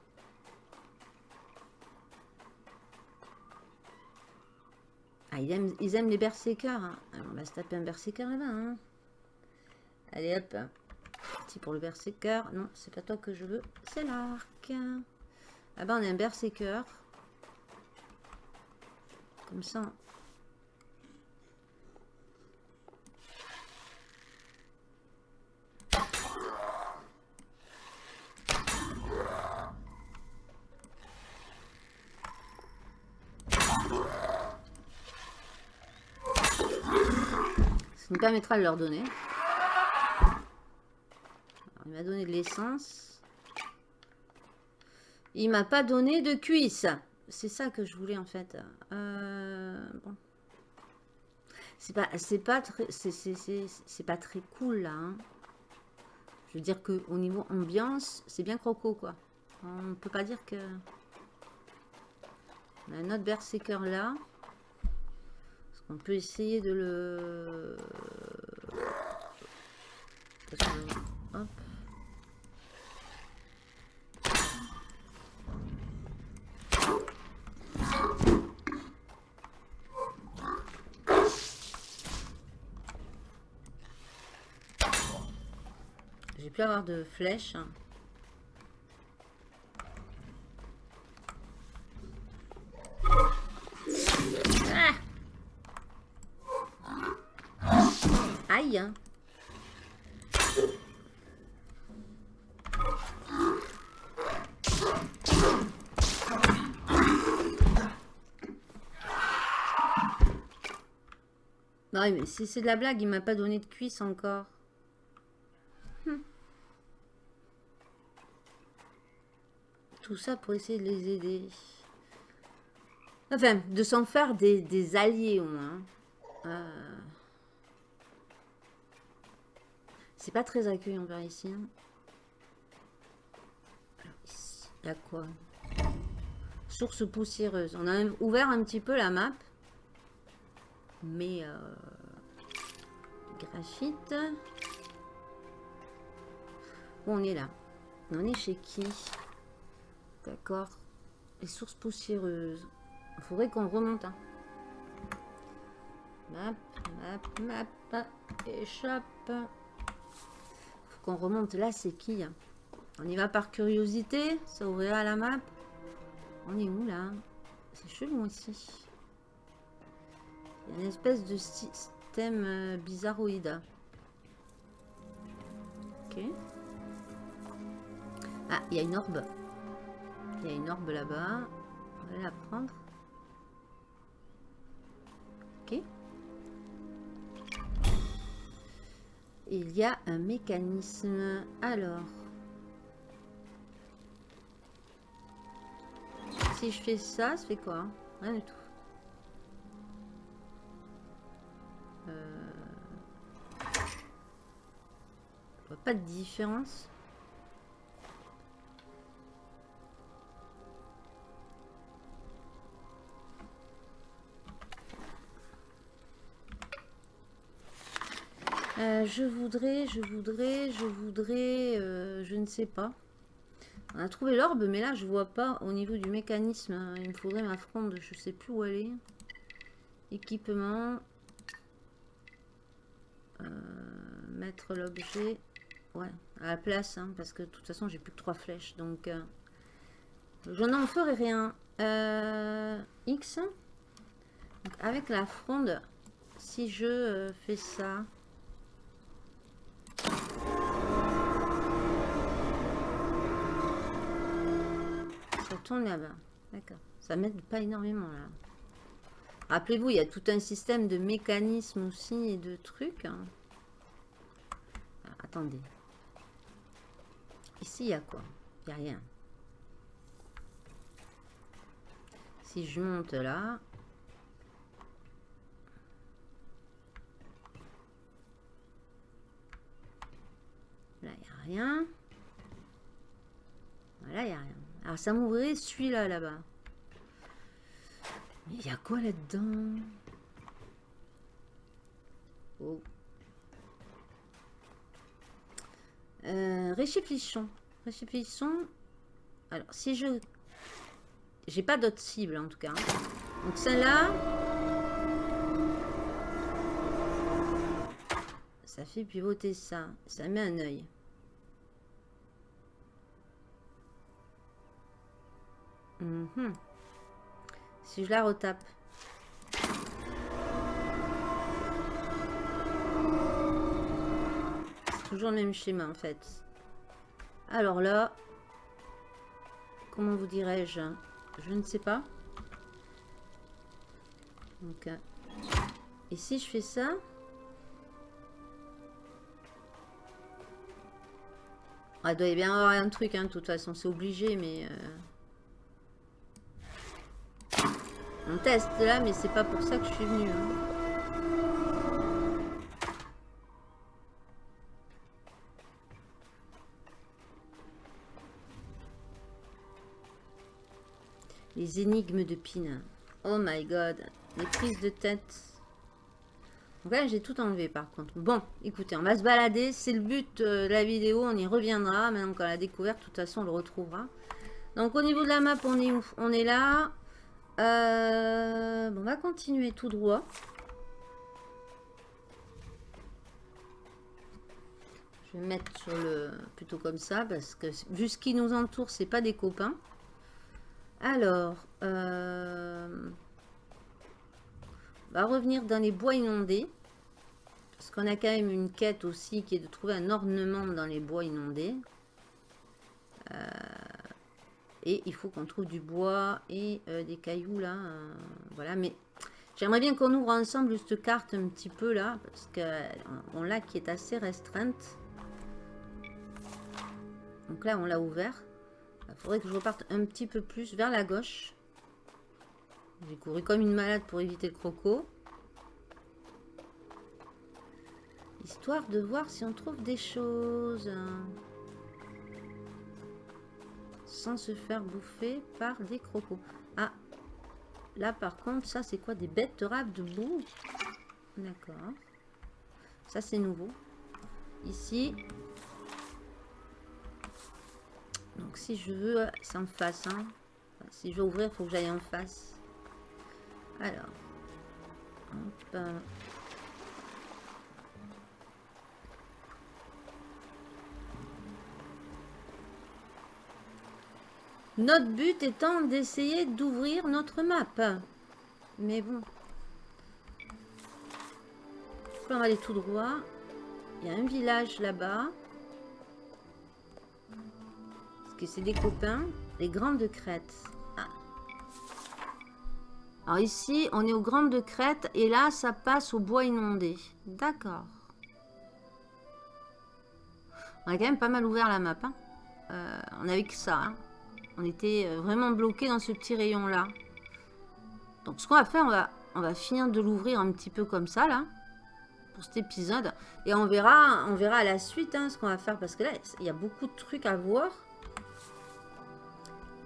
Ah, ils aiment, ils aiment les berserkers. Hein. on va se taper un berserker là-bas. Allez hop. Petit pour le berserker. Non, c'est pas toi que je veux. C'est l'arc. Ah ben on a un berserker. Comme ça. Ça nous permettra de leur donner. Il m'a donné de l'essence. Il m'a pas donné de cuisse. C'est ça que je voulais en fait. Euh, bon. C'est pas, c'est pas très, c'est pas très cool là. Hein. Je veux dire que au niveau ambiance, c'est bien croco quoi. On peut pas dire que. On a un autre berserker là. On peut essayer de le. Hop. Plus avoir de flèches. Ah Aïe. Non mais si c'est de la blague, il m'a pas donné de cuisse encore. Ça pour essayer de les aider. Enfin, de s'en faire des, alliés au moins. Euh, c'est pas très accueillant ici. Hein. il y a quoi? Source poussiéreuse. On a ouvert un petit peu la map. Mais... Euh, graphite. on est là? On est chez qui? D'accord. Les sources poussiéreuses. Il faudrait qu'on remonte. Hein. Map, map, map. Échappe. faut qu'on remonte. Là, c'est qui hein? On y va par curiosité. Ça ouvrira la map. On est où, là? C'est chelou, ici. Il y a une espèce de système euh, bizarroïde. Ok. Ah, il y a une orbe. Il y a une orbe là-bas. On va la prendre. Ok. Il y a un mécanisme. Alors. Si je fais ça, ça fait quoi? Rien du tout. Euh... Vois pas de différence. Euh, je voudrais, je voudrais, je voudrais, euh, je ne sais pas. On a trouvé l'orbe, mais là, je vois pas au niveau du mécanisme. Hein. Il me faudrait ma fronde, je sais plus où est. Équipement. Euh, mettre l'objet. Ouais, à la place, hein, parce que de toute façon, j'ai plus que trois flèches. Donc, je n'en ferai rien. X. avec la fronde, si je fais ça... Là-bas. D'accord. Ça m'aide pas énormément là. Rappelez-vous, il y a tout un système de mécanismes aussi et de trucs. Hein. Ah, attendez. Ici, il y a quoi? Il n'y a rien. Si je monte là, Là, il n'y a rien. Voilà, il n'y a rien. Alors, ça m'ouvrait celui-là, là-bas. Il y a quoi là-dedans? Oh. Euh. Alors, si je... J'ai pas d'autres cibles, en tout cas. Donc, celle-là... Ça fait pivoter ça. Ça met un œil. Mhm. Si je la retape. C'est toujours le même schéma en fait. Alors là, comment vous dirais-je? Je ne sais pas. Donc, et si je fais ça? Ah, Il doit y bien avoir un truc, hein, de toute façon, c'est obligé, mais... Euh, On teste là, mais c'est pas pour ça que je suis venue. Hein. Les énigmes de Pina. Oh my god. Les prises de tête. Donc là, j'ai tout enlevé par contre. Bon, écoutez, on va se balader. C'est le but de la vidéo. On y reviendra. Maintenant qu'on l'a découvert, de toute façon, on le retrouvera. Donc au niveau de la map, on est où? On est là. Euh, on va continuer tout droit. Je vais mettre sur le plutôt comme ça parce que vu ce qui nous entoure, c'est pas des copains. Alors, euh, on va revenir dans les bois inondés. Parce qu'on a quand même une quête aussi qui est de trouver un ornement dans les bois inondés. Euh, et il faut qu'on trouve du bois et euh, des cailloux là. Euh, voilà, mais j'aimerais bien qu'on ouvre ensemble cette carte un petit peu là. Parce qu'on l'a qui est assez restreinte. Donc là, on l'a ouvert. Il faudrait que je reparte un petit peu plus vers la gauche. J'ai couru comme une malade pour éviter le croco. Histoire de voir si on trouve des choses sans se faire bouffer par des crocos. Ah, là par contre, ça c'est quoi Des bêtes rares de boue? D'accord. Ça c'est nouveau. Ici. Donc si je veux, c'est en face. Hein. si je veux ouvrir, il faut que j'aille en face. Alors. Hop. Notre but étant d'essayer d'ouvrir notre map. Mais bon. On va aller tout droit. Il y a un village là-bas. Est-ce que c'est des copains Les Grandes Crêtes. Ah. Alors ici, on est aux Grandes Crêtes. Et là, ça passe au bois inondé. D'accord. On a quand même pas mal ouvert la map. Hein. Euh, on que ça. Hein. On était euh, vraiment bloqué dans ce petit rayon là. Donc ce qu'on va faire, on va, finir de l'ouvrir un petit peu comme ça là. Pour cet épisode. Et on verra, on verra à la suite hein, ce qu'on va faire. Parce que là, il y a beaucoup de trucs à voir.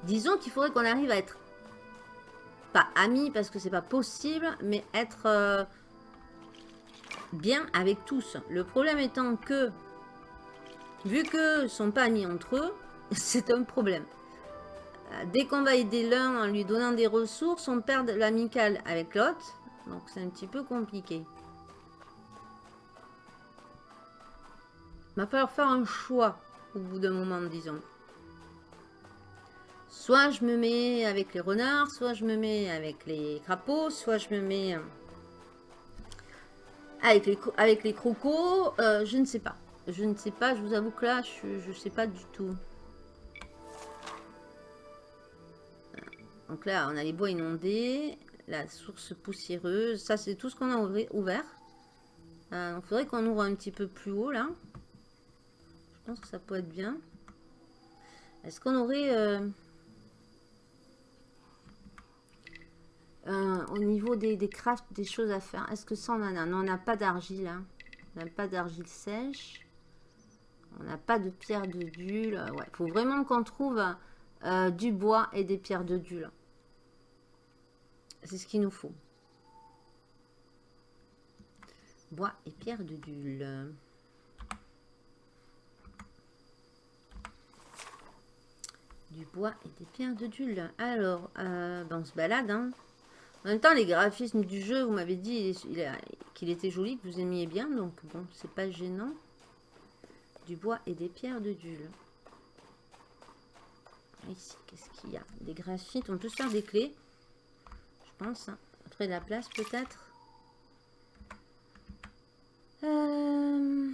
Disons qu'il faudrait qu'on arrive à être pas amis parce que c'est pas possible, mais être euh, bien avec tous. Le problème étant que, vu que sont pas amis entre eux, c'est un problème. Dès qu'on va aider l'un en lui donnant des ressources, on perd l'amical avec l'autre. Donc c'est un petit peu compliqué. Il va falloir faire un choix au bout d'un moment, disons. Soit je me mets avec les renards, soit je me mets avec les crapauds, soit je me mets euh, avec les, avec crocos. Euh, je ne sais pas. Je ne sais pas, je vous avoue que là, je ne sais pas du tout. Donc là, on a les bois inondés, la source poussiéreuse. Ça, c'est tout ce qu'on a ouvert. Euh, il faudrait qu'on ouvre un petit peu plus haut, là. Je pense que ça peut être bien. Est-ce qu'on aurait... Euh, au niveau des, crafts, des choses à faire. Est-ce que ça, on en a? Non, on n'a pas d'argile. Hein. On n'a pas d'argile sèche. On n'a pas de pierre de dule. Il faut vraiment qu'on trouve... du bois et des pierres de dule. C'est ce qu'il nous faut. Bois et pierre de dule. Du bois et des pierres de dule. Alors, euh, ben, on se balade. Hein. En même temps, les graphismes du jeu, vous m'avez dit qu'il était joli, que vous aimiez bien. Donc, bon, c'est pas gênant. Du bois et des pierres de dule. Ici, qu'est-ce qu'il y a Des graphites. On peut se faire des clés. Je pense. Hein. Après la place, peut-être. Euh,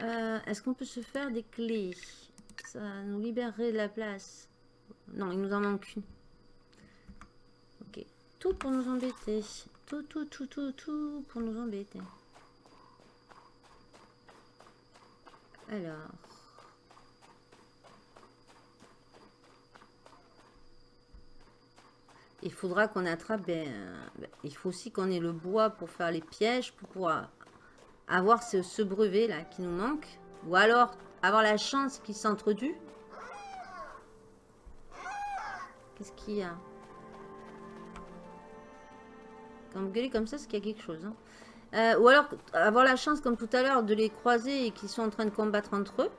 euh, est-ce qu'on peut se faire des clés? Ça nous libérerait de la place. Non, il nous en manque une. Ok. Tout pour nous embêter. Tout, tout, tout, tout, tout pour nous embêter. Alors. Il faudra qu'on attrape... Ben, il faut aussi qu'on ait le bois pour faire les pièges, pour pouvoir avoir ce, brevet là qui nous manque. Ou alors avoir la chance qu'il s'introduise. Qu'est-ce qu'il y a? Quand vous gueulez comme ça, c'est qu'il y a quelque chose. Hein. Euh, ou alors avoir la chance, comme tout à l'heure, de les croiser et qu'ils sont en train de combattre entre eux.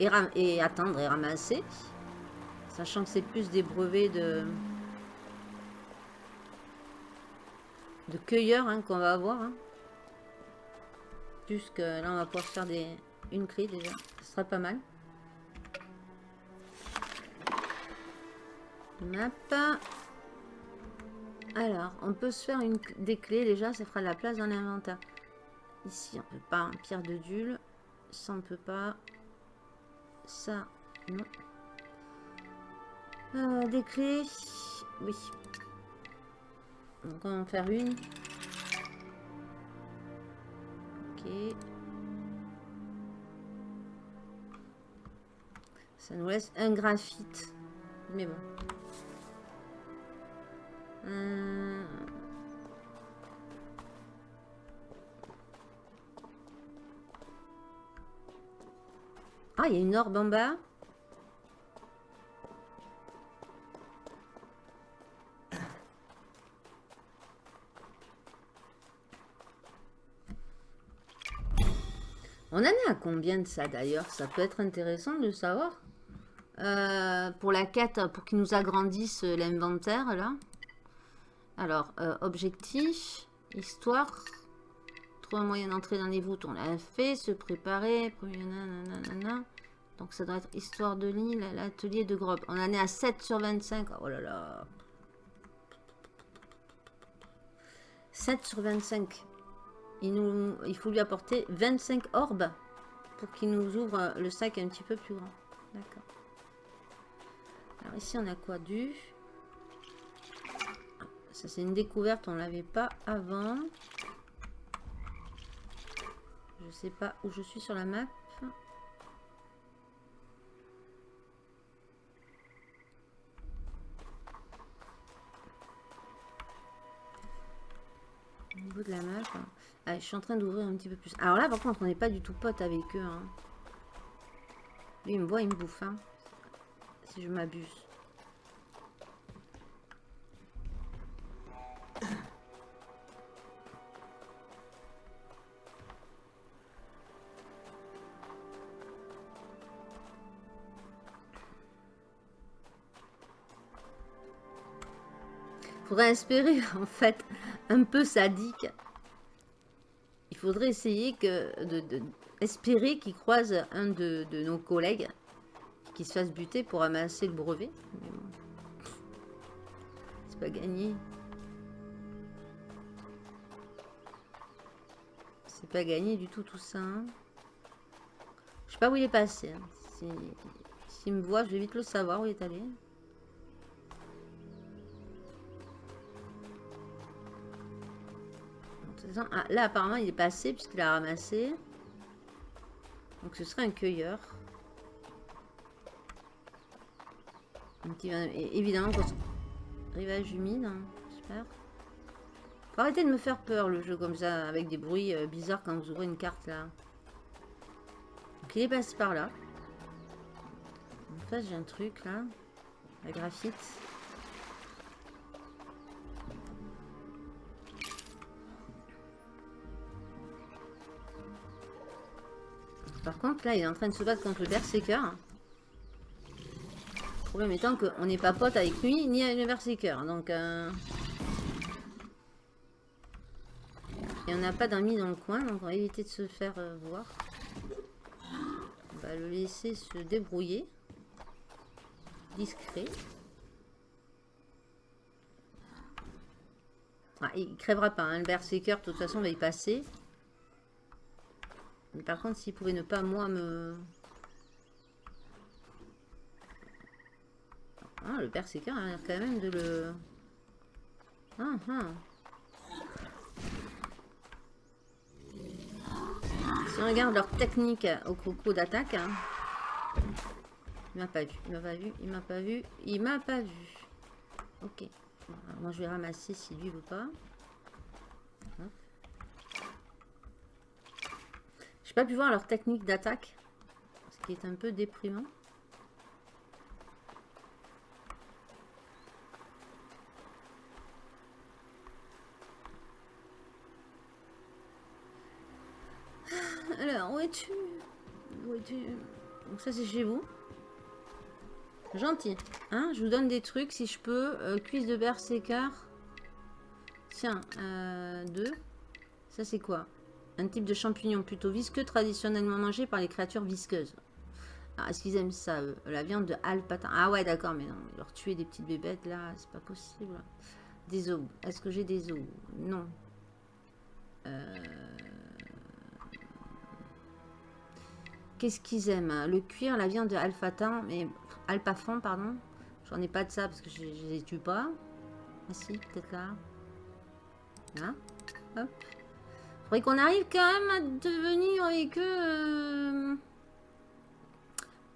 Et, attendre et ramasser. Sachant que c'est plus des brevets de... de cueilleurs hein, qu'on va avoir. Hein. Plus que là, on va pouvoir faire des, une clé déjà. Ce sera pas mal. Map. Alors, on peut se faire une, des clés déjà, ça fera de la place dans l'inventaire. Ici, on peut pas. Pierre de dule. Ça, on peut pas. Ça, non. Euh, des clés. Oui. Donc, on va en faire une. Ok. Ça nous laisse un graphite. Mais bon. Euh, ah, il y a une orbe en bas. On en est à combien de ça d'ailleurs? Ça peut être intéressant de savoir. Euh, pour la quête, pour qu'ils nous agrandissent l'inventaire là. Alors, euh, objectif, histoire, trouver un moyen d'entrer dans les voûtes, on l'a fait, se préparer, donc ça doit être histoire de l'île, l'atelier de Grob. On en est à 7 sur 25, oh là là. 7 sur 25. Il, nous, il faut lui apporter 25 orbes pour qu'il nous ouvre le sac un petit peu plus grand. D'accord. Alors ici on a quoi? Du c'est une découverte. On l'avait pas avant. Je sais pas où je suis sur la map. Au niveau de la map. Ah, je suis en train d'ouvrir un petit peu plus. Alors là, par contre, on n'est pas du tout pote avec eux. Hein. Lui, il me voit, il me bouffe. Hein. Si je m'abuse. Faudrait espérer, en fait, un peu sadique. Il faudrait essayer que de, espérer qu'il croise un de, nos collègues qui se fasse buter pour amasser le brevet. C'est pas gagné. C'est pas gagné du tout tout ça. Hein. Je sais pas où il est passé. Hein. S'il me voit, je vais vite le savoir où il est allé. Ah, là, apparemment, il est passé puisqu'il a ramassé. Donc, ce serait un cueilleur. Évidemment, rivage humide, hein, j'espère. Faut arrêter de me faire peur le jeu comme ça, avec des bruits euh, bizarres quand vous ouvrez une carte là. Donc il est passé par là. En face j'ai un truc là. La graphite. Par contre, là, il est en train de se battre contre le Berserker. Le problème étant qu'on n'est pas pote avec lui, ni avec le Berserker. Donc, euh... il n'y en a pas d'amis dans le coin, donc on va éviter de se faire euh, voir. On va le laisser se débrouiller. Discret. Ah, il crèvera pas, hein. le Berserker, de toute façon, va y passer. Par contre, s'il pouvait ne pas, moi, me... Ah, le Berserker a l'air quand même de le... Ah, ah. Si on regarde leur technique au coco d'attaque... Hein, il m'a pas vu, il m'a pas vu, il m'a pas vu, il m'a pas vu. Ok. moi, je vais ramasser si lui veut pas. J'ai pas pu voir leur technique d'attaque. Ce qui est un peu déprimant. Alors, où es-tu? Où es-tu? Donc ça, c'est chez vous. Gentil. Hein? Je vous donne des trucs si je peux. Euh, cuisse de berserker. Tiens, euh, deux. Ça, c'est quoi? Un type de champignon plutôt visqueux, traditionnellement mangé par les créatures visqueuses. Est-ce qu'ils aiment ça, La viande de alpatin. Ah ouais, d'accord, mais non, leur tuer des petites bébêtes, là, c'est pas possible. Des os. Est-ce que j'ai des os? Non. Euh, qu'est-ce qu'ils aiment Le cuir, la viande de alpatin, mais alpafon, pardon? J'en ai pas de ça parce que je, ne les tue pas. Ah si, peut-être là. Là. Hop. Faudrait qu'on arrive quand même à devenir avec eux... Euh,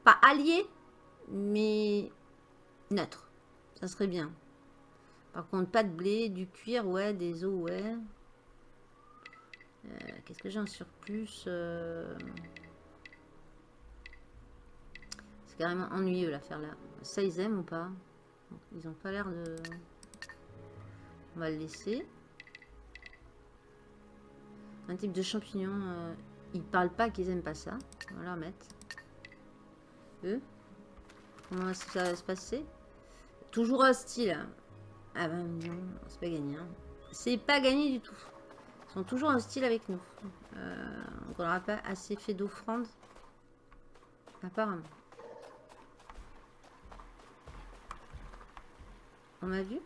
pas alliés, mais neutres. Ça serait bien. Par contre, pas de blé, du cuir, ouais, des os, ouais. Euh, qu'est-ce que j'ai en surplus euh? C'est carrément ennuyeux l'affaire là. Ça, ils aiment ou pas? Ils ont pas l'air de... On va le laisser. Un type de champignon. Euh, ils parlent pas qu'ils aiment pas ça. On va leur mettre. Eux. Comment ça va se passer? Toujours hostile. Ah ben non, c'est pas gagné. Hein. C'est pas gagné du tout. Ils sont toujours hostiles avec nous. Euh, on n'aura pas assez fait d'offrande. Apparemment. On m'a vu?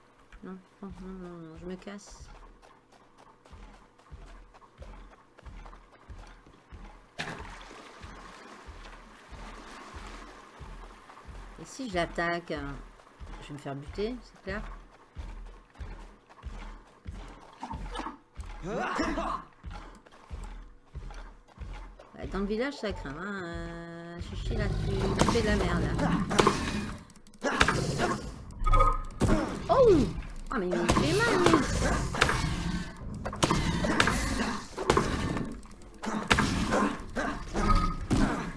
Non, non, non, non, je me casse. Si je l'attaque, hein, je vais me faire buter, c'est clair Dans le village, ça craint. Hein. Euh, chichi, là, tu, fais de la merde. Oh Ah, mais il me fait mal,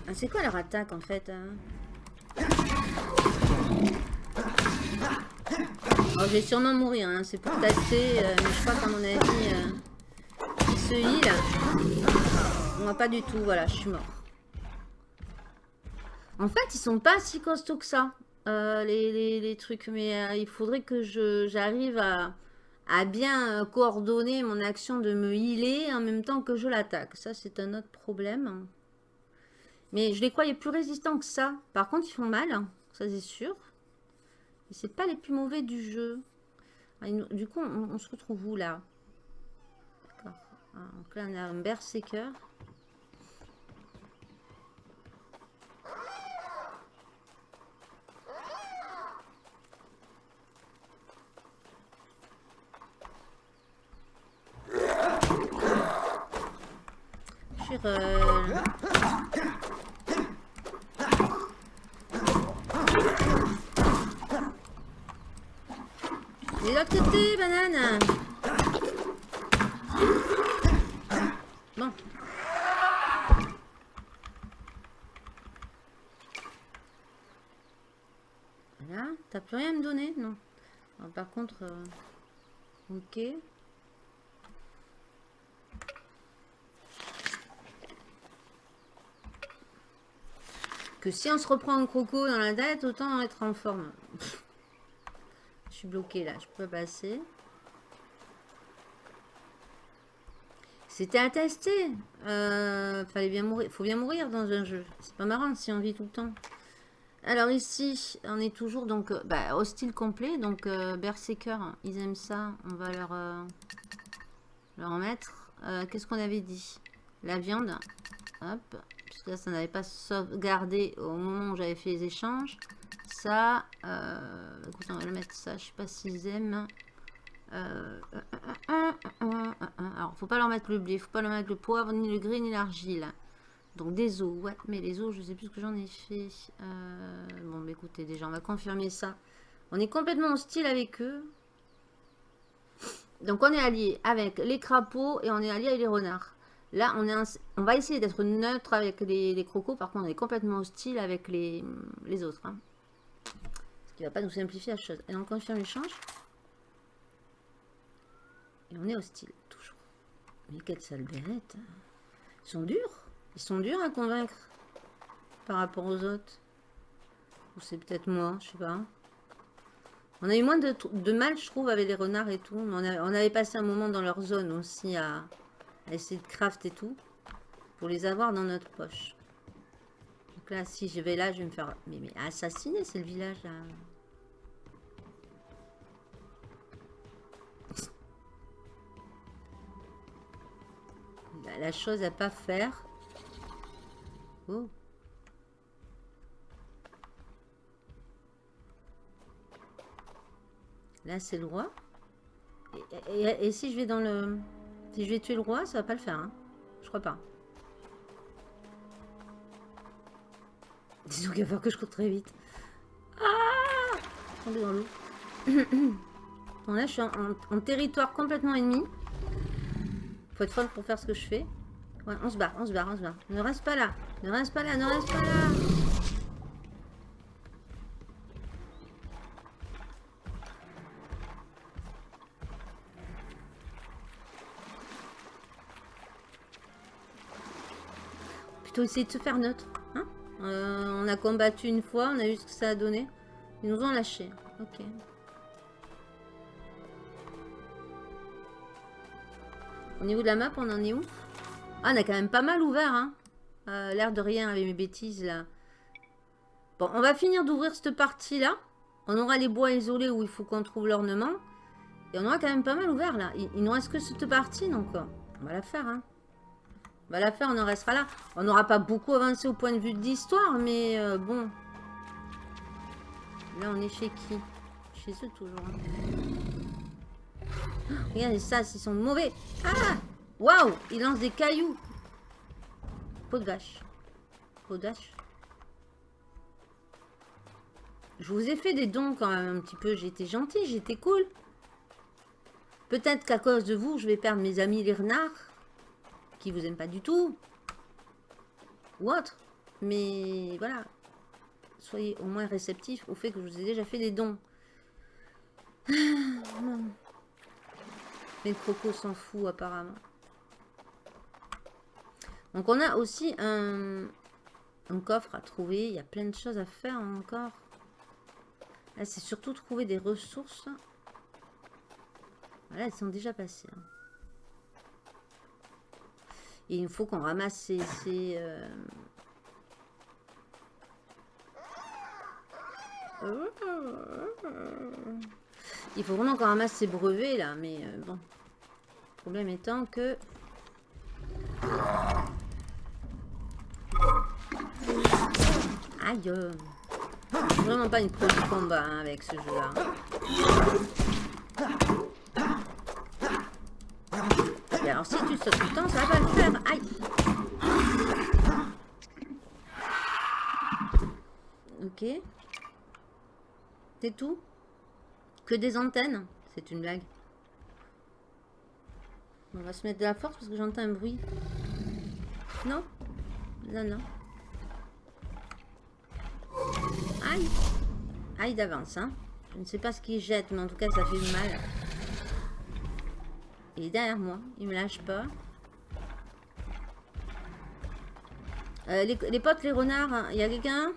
ah, C'est quoi leur attaque, en fait hein? Oh, je vais sûrement mourir, hein. c'est pour tâter, euh, mais je crois qu'à mon avis, euh, se heal. Moi, pas du tout, voilà, je suis mort. En fait, ils sont pas si costauds que ça, euh, les, trucs, mais il faudrait que j'arrive à, à, bien coordonner mon action de me healer en même temps que je l'attaque. Ça, c'est un autre problème. Mais je les croyais plus résistants que ça. Par contre, ils font mal. Ça c'est sûr c'est pas les plus mauvais du jeu. Ah, du coup, on, se retrouve où là? On a un berserker. Euh, de côté, banane Bon. Voilà. T'as plus rien à me donner Non. Ah, par contre... Euh, ok. Que si on se reprend en croco dans la dette, autant être en forme suis bloqué là, je peux passer. C'était à tester. Euh, fallait bien mourir. Faut bien mourir dans un jeu. C'est pas marrant si on vit tout le temps. Alors ici, on est toujours donc euh, bah, hostile complet. Donc euh, Berserker, ils aiment ça. On va leur, leur mettre. Qu'est-ce qu'on avait dit? La viande. Hop. Ça n'avait pas sauvegardé au moment où j'avais fait les échanges. Ça. écoute, on va le mettre ça. Je sais pas s'ils aiment. Euh, alors, faut pas leur mettre le blé, faut pas leur mettre le poivre, ni le gris, ni l'argile. Donc des os, ouais, mais les os, je sais plus ce que j'en ai fait. Euh, bon, bah, écoutez, déjà, on va confirmer ça. On est complètement hostile avec eux. Donc on est allié avec les crapauds et on est allié avec les renards. Là, on, est on va essayer d'être neutre avec les, crocos. Par contre, on est complètement hostile avec les, les autres. Hein. Qui va pas nous simplifier la chose. Et on confirme l'échange. Et on est hostile, toujours. Mais quelle sale bérette. Ils sont durs. Ils sont durs à convaincre. Par rapport aux autres. Ou c'est peut-être moi, je sais pas. On a eu moins de, mal, je trouve, avec les renards et tout. On, avait passé un moment dans leur zone aussi à, essayer de craft et tout. Pour les avoir dans notre poche. Donc là, si je vais là, je vais me faire... Mais, mais assassiner, c'est le village, là. La chose à pas faire. Oh. Là, c'est le roi. Et, si je vais dans le... Si je vais tuer le roi, ça va pas le faire. Hein. Je crois pas. Disons qu'il va falloir que je cours très vite. Ah est dans l'eau. bon, là, je suis en territoire complètement ennemi. Faut être folle pour faire ce que je fais. Ouais, on se barre, on se barre, on se barre. Ne reste pas là. Ne reste pas là, ne reste pas là. Plutôt essayer de se faire neutre. Hein euh, on a combattu une fois, on a vu ce que ça a donné. Ils nous ont lâché. Ok. Au niveau de la map, on en est où? Ah, on a quand même pas mal ouvert, hein. Euh, l'air de rien avec mes bêtises, là. Bon, on va finir d'ouvrir cette partie-là. On aura les bois isolés où il faut qu'on trouve l'ornement. Et on aura quand même pas mal ouvert, là. Il, il nous reste que cette partie, donc euh, on va la faire, hein. On va la faire, on en restera là. On n'aura pas beaucoup avancé au point de vue de l'histoire, mais euh, bon. Là, on est chez qui? Chez eux, toujours. Hein. Regardez ça, ils sont mauvais. Ah Waouh Il lance des cailloux. Peau de vache. Peau de vache. Je vous ai fait des dons quand même un petit peu. Été gentil, j'étais cool. Peut-être qu'à cause de vous, je vais perdre mes amis les renards. Qui vous aiment pas du tout. Ou autre. Mais voilà. Soyez au moins réceptifs au fait que je vous ai déjà fait des dons. Ah, mais le croco s'en fout apparemment. Donc on a aussi un, coffre à trouver. Il y a plein de choses à faire encore. C'est surtout trouver des ressources. Voilà, elles sont déjà passées. Hein. Il faut qu'on ramasse ces... Euh, il faut vraiment qu'on ramasse ces brevets là, mais euh, bon. Le problème étant que... Aïe Vraiment pas une pro de combat hein, avec ce jeu là. Et alors si tu sautes tout le temps, ça va pas le faire. Aïe Ok. C'est tout? Que des antennes C'est une blague. On va se mettre de la force parce que j'entends un bruit. Non? Non, non. Aïe Aïe d'avance, hein. Je ne sais pas ce qu'il jette, mais en tout cas, ça fait mal. Il est derrière moi. Il me lâche pas. Euh, les, potes, les renards, hein. il y a quelqu'un?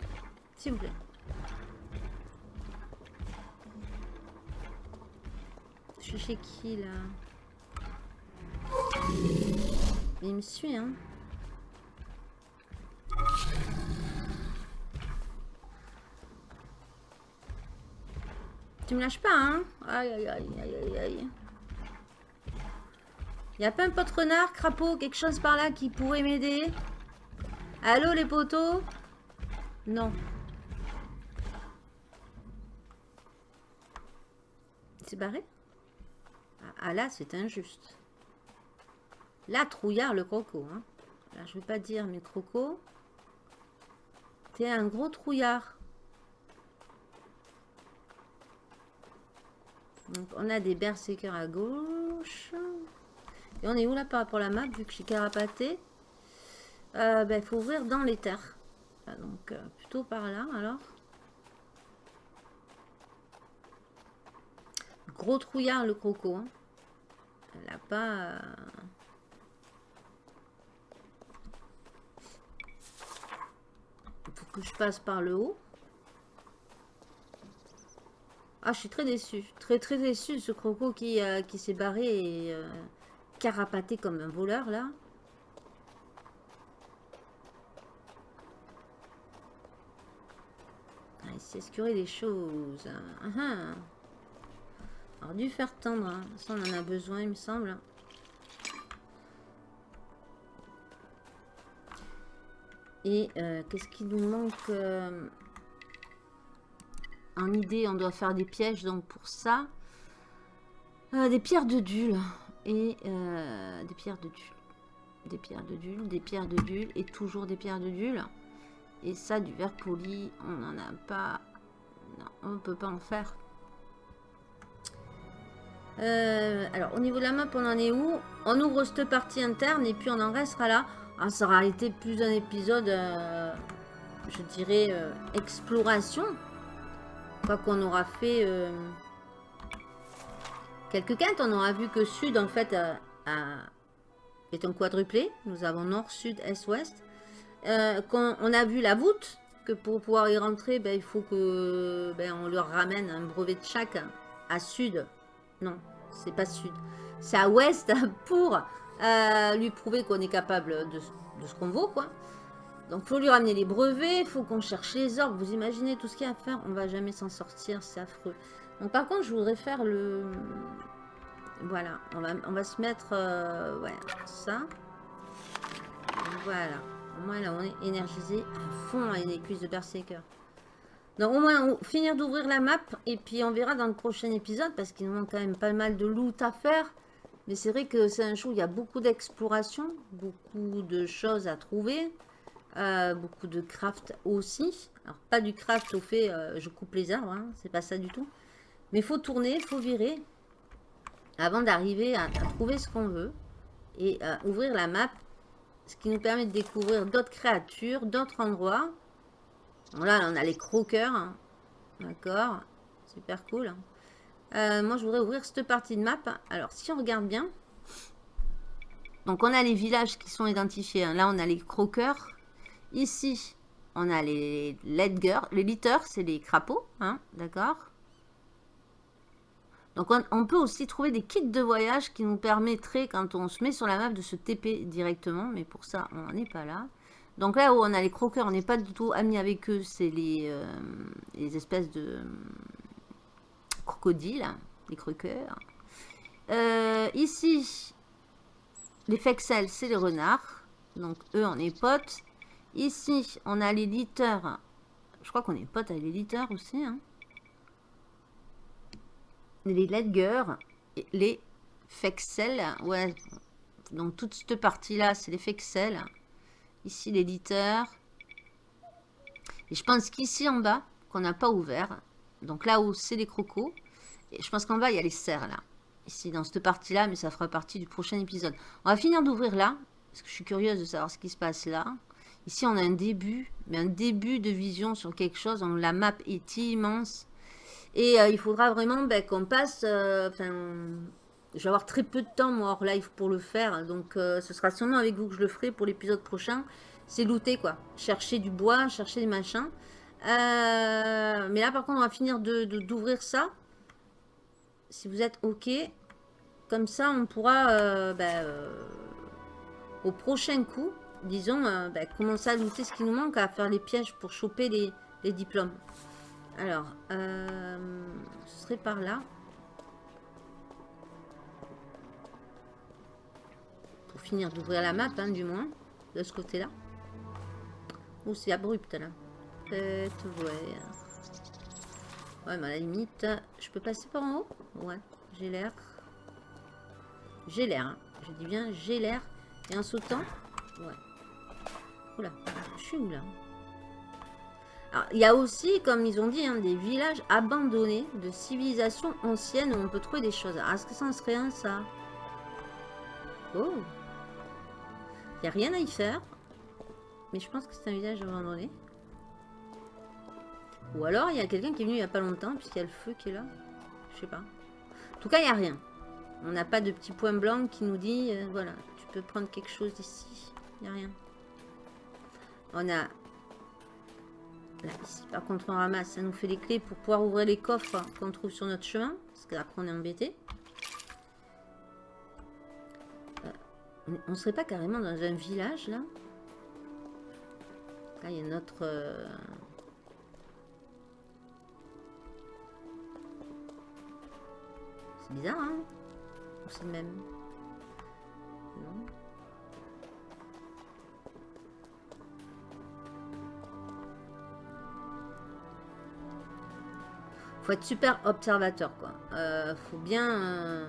S'il vous plaît. Suis chez qui, là Il me suit, hein. Tu me lâches pas, hein. Aïe, aïe, aïe, aïe, aïe. Il y a pas un pote renard, crapaud, quelque chose par là qui pourrait m'aider? Allô, les poteaux? Non. C'est barré? Ah, là, c'est injuste. Là, trouillard, le croco. Hein. Je vais pas dire, mais croco, t'es un gros trouillard. Donc, on a des berserkers à gauche. Et on est où là par rapport à la map, vu que je suis carapaté? Il euh, ben, faut ouvrir dans les terres. Ah, donc, euh, plutôt par là, alors. Gros trouillard, le croco. Hein. Euh, faut que je passe par le haut. Ah, je suis très déçue. Très, très déçue, ce croco qui, euh, s'est barré et euh, carapaté comme un voleur, là. Ah, il s'est des choses. Ah, ah. Alors, dû faire tendre. Hein. Ça, on en a besoin, il me semble. Et euh, qu'est-ce qui nous manque en idée, on doit faire des pièges, donc pour ça, euh, des pierres de dul et euh, des pierres de dul. Des pierres de dul, des pierres de dul et toujours des pierres de dul. Et ça, du verre poli, on n'en a pas. Non, on ne peut pas en faire. Euh, alors, au niveau de la map, on en est où? On ouvre cette partie interne et puis on en restera là. Ah, ça aura été plus d'un épisode, je dirais, exploration fois qu'on aura fait euh, quelques quintes, on aura vu que Sud, en fait, est un quadruplé. Nous avons Nord, Sud, Est, Ouest. Euh, on a vu la voûte, que pour pouvoir y rentrer, ben, il faut que ben, on leur ramène un brevet de chaque à Sud. Non, c'est pas Sud. C'est à Ouest pour euh, lui prouver qu'on est capable de, ce qu'on vaut, quoi. Donc, faut lui ramener les brevets, faut qu'on cherche les orbes. Vous imaginez tout ce qu'il y a à faire On va jamais s'en sortir, c'est affreux. Donc, par contre, je voudrais faire le... Voilà, on va, se mettre... Euh, ouais, ça. Voilà. Moins, là, on est énergisé à fond à une cuisse de Berserker. Donc, au moins, finir d'ouvrir la map. Et puis, on verra dans le prochain épisode. Parce qu'il nous manque quand même pas mal de loot à faire. Mais c'est vrai que c'est un jour où il y a beaucoup d'exploration. Beaucoup de choses à trouver. Euh, beaucoup de craft aussi. Alors, pas du craft au fait, euh, je coupe les arbres, hein, c'est pas ça du tout. Mais il faut tourner, il faut virer avant d'arriver à, trouver ce qu'on veut et euh, ouvrir la map. Ce qui nous permet de découvrir d'autres créatures, d'autres endroits. Là, on a les croqueurs. Hein. D'accord Super cool. Hein. moi, je voudrais ouvrir cette partie de map. Alors, si on regarde bien, donc on a les villages qui sont identifiés. Là, on a les croqueurs. Ici, on a les ledgers. Les litters, c'est les crapauds, hein, d'accord Donc, on, peut aussi trouver des kits de voyage qui nous permettraient, quand on se met sur la map, de se TP directement. Mais pour ça, on n'en est pas là. Donc là où on a les croqueurs, on n'est pas du tout amis avec eux. C'est les, euh, les, espèces de crocodiles, les croqueurs. Euh, ici, les fexels, c'est les renards. Donc eux, on est potes. Ici, on a l'éditeur. Je crois qu'on est potes avec l'éditeur aussi. Hein. Les Ledger, les Fexel. Ouais, donc toute cette partie-là, c'est les Fexel. Ici, l'éditeur. Et je pense qu'ici en bas, qu'on n'a pas ouvert, donc là où c'est les crocos, et je pense qu'en bas, il y a les cerfs là. Ici, dans cette partie-là, mais ça fera partie du prochain épisode. On va finir d'ouvrir là, parce que je suis curieuse de savoir ce qui se passe là. Ici, on a un début, mais un début de vision sur quelque chose. la map est immense. Et il faudra vraiment ben, qu'on passe... Enfin, je vais avoir très peu de temps, moi, hors live pour le faire. Donc, ce sera sûrement avec vous que je le ferai pour l'épisode prochain. C'est looter, quoi. Chercher du bois, chercher des machins. mais là, par contre, on va finir d'ouvrir de, ça. Si vous êtes OK. Comme ça, on pourra, ben, au prochain coup, disons, euh, bah, commencer à looter ce qui nous manque, à faire les pièges pour choper les, diplômes. Alors, euh, ce serait par là. Pour finir d'ouvrir la map, hein, du moins, de ce côté-là. Ou c'est abrupt, là. Peut-être, ouais. Mais à la limite, je peux passer par en haut? Ouais, j'ai l'air. J'ai l'air, hein. Je dis bien, j'ai l'air. Et en sautant? Ouais. Oula, je suis où là? Alors, il y a aussi, comme ils ont dit, hein, des villages abandonnés de civilisations anciennes où on peut trouver des choses. est-ce que ça en serait un, ça? Oh N'y a rien à y faire. Mais je pense que c'est un village abandonné. Ou alors, il y a quelqu'un qui est venu il n'y a pas longtemps, puisqu'il y a le feu qui est là. Je sais pas. En tout cas, il n'y a rien. On n'a pas de petit point blanc qui nous dit, euh, voilà, tu peux prendre quelque chose d'ici. Il n'y a rien. On a... Là, ici, par contre, on ramasse. Ça nous fait les clés pour pouvoir ouvrir les coffres qu'on trouve sur notre chemin. Parce qu'après, on est embêté. On serait pas carrément dans un village, là? Il y a notre... Euh, c'est bizarre, hein? C'est le même. Non? Faut être super observateur quoi. Euh, faut bien euh,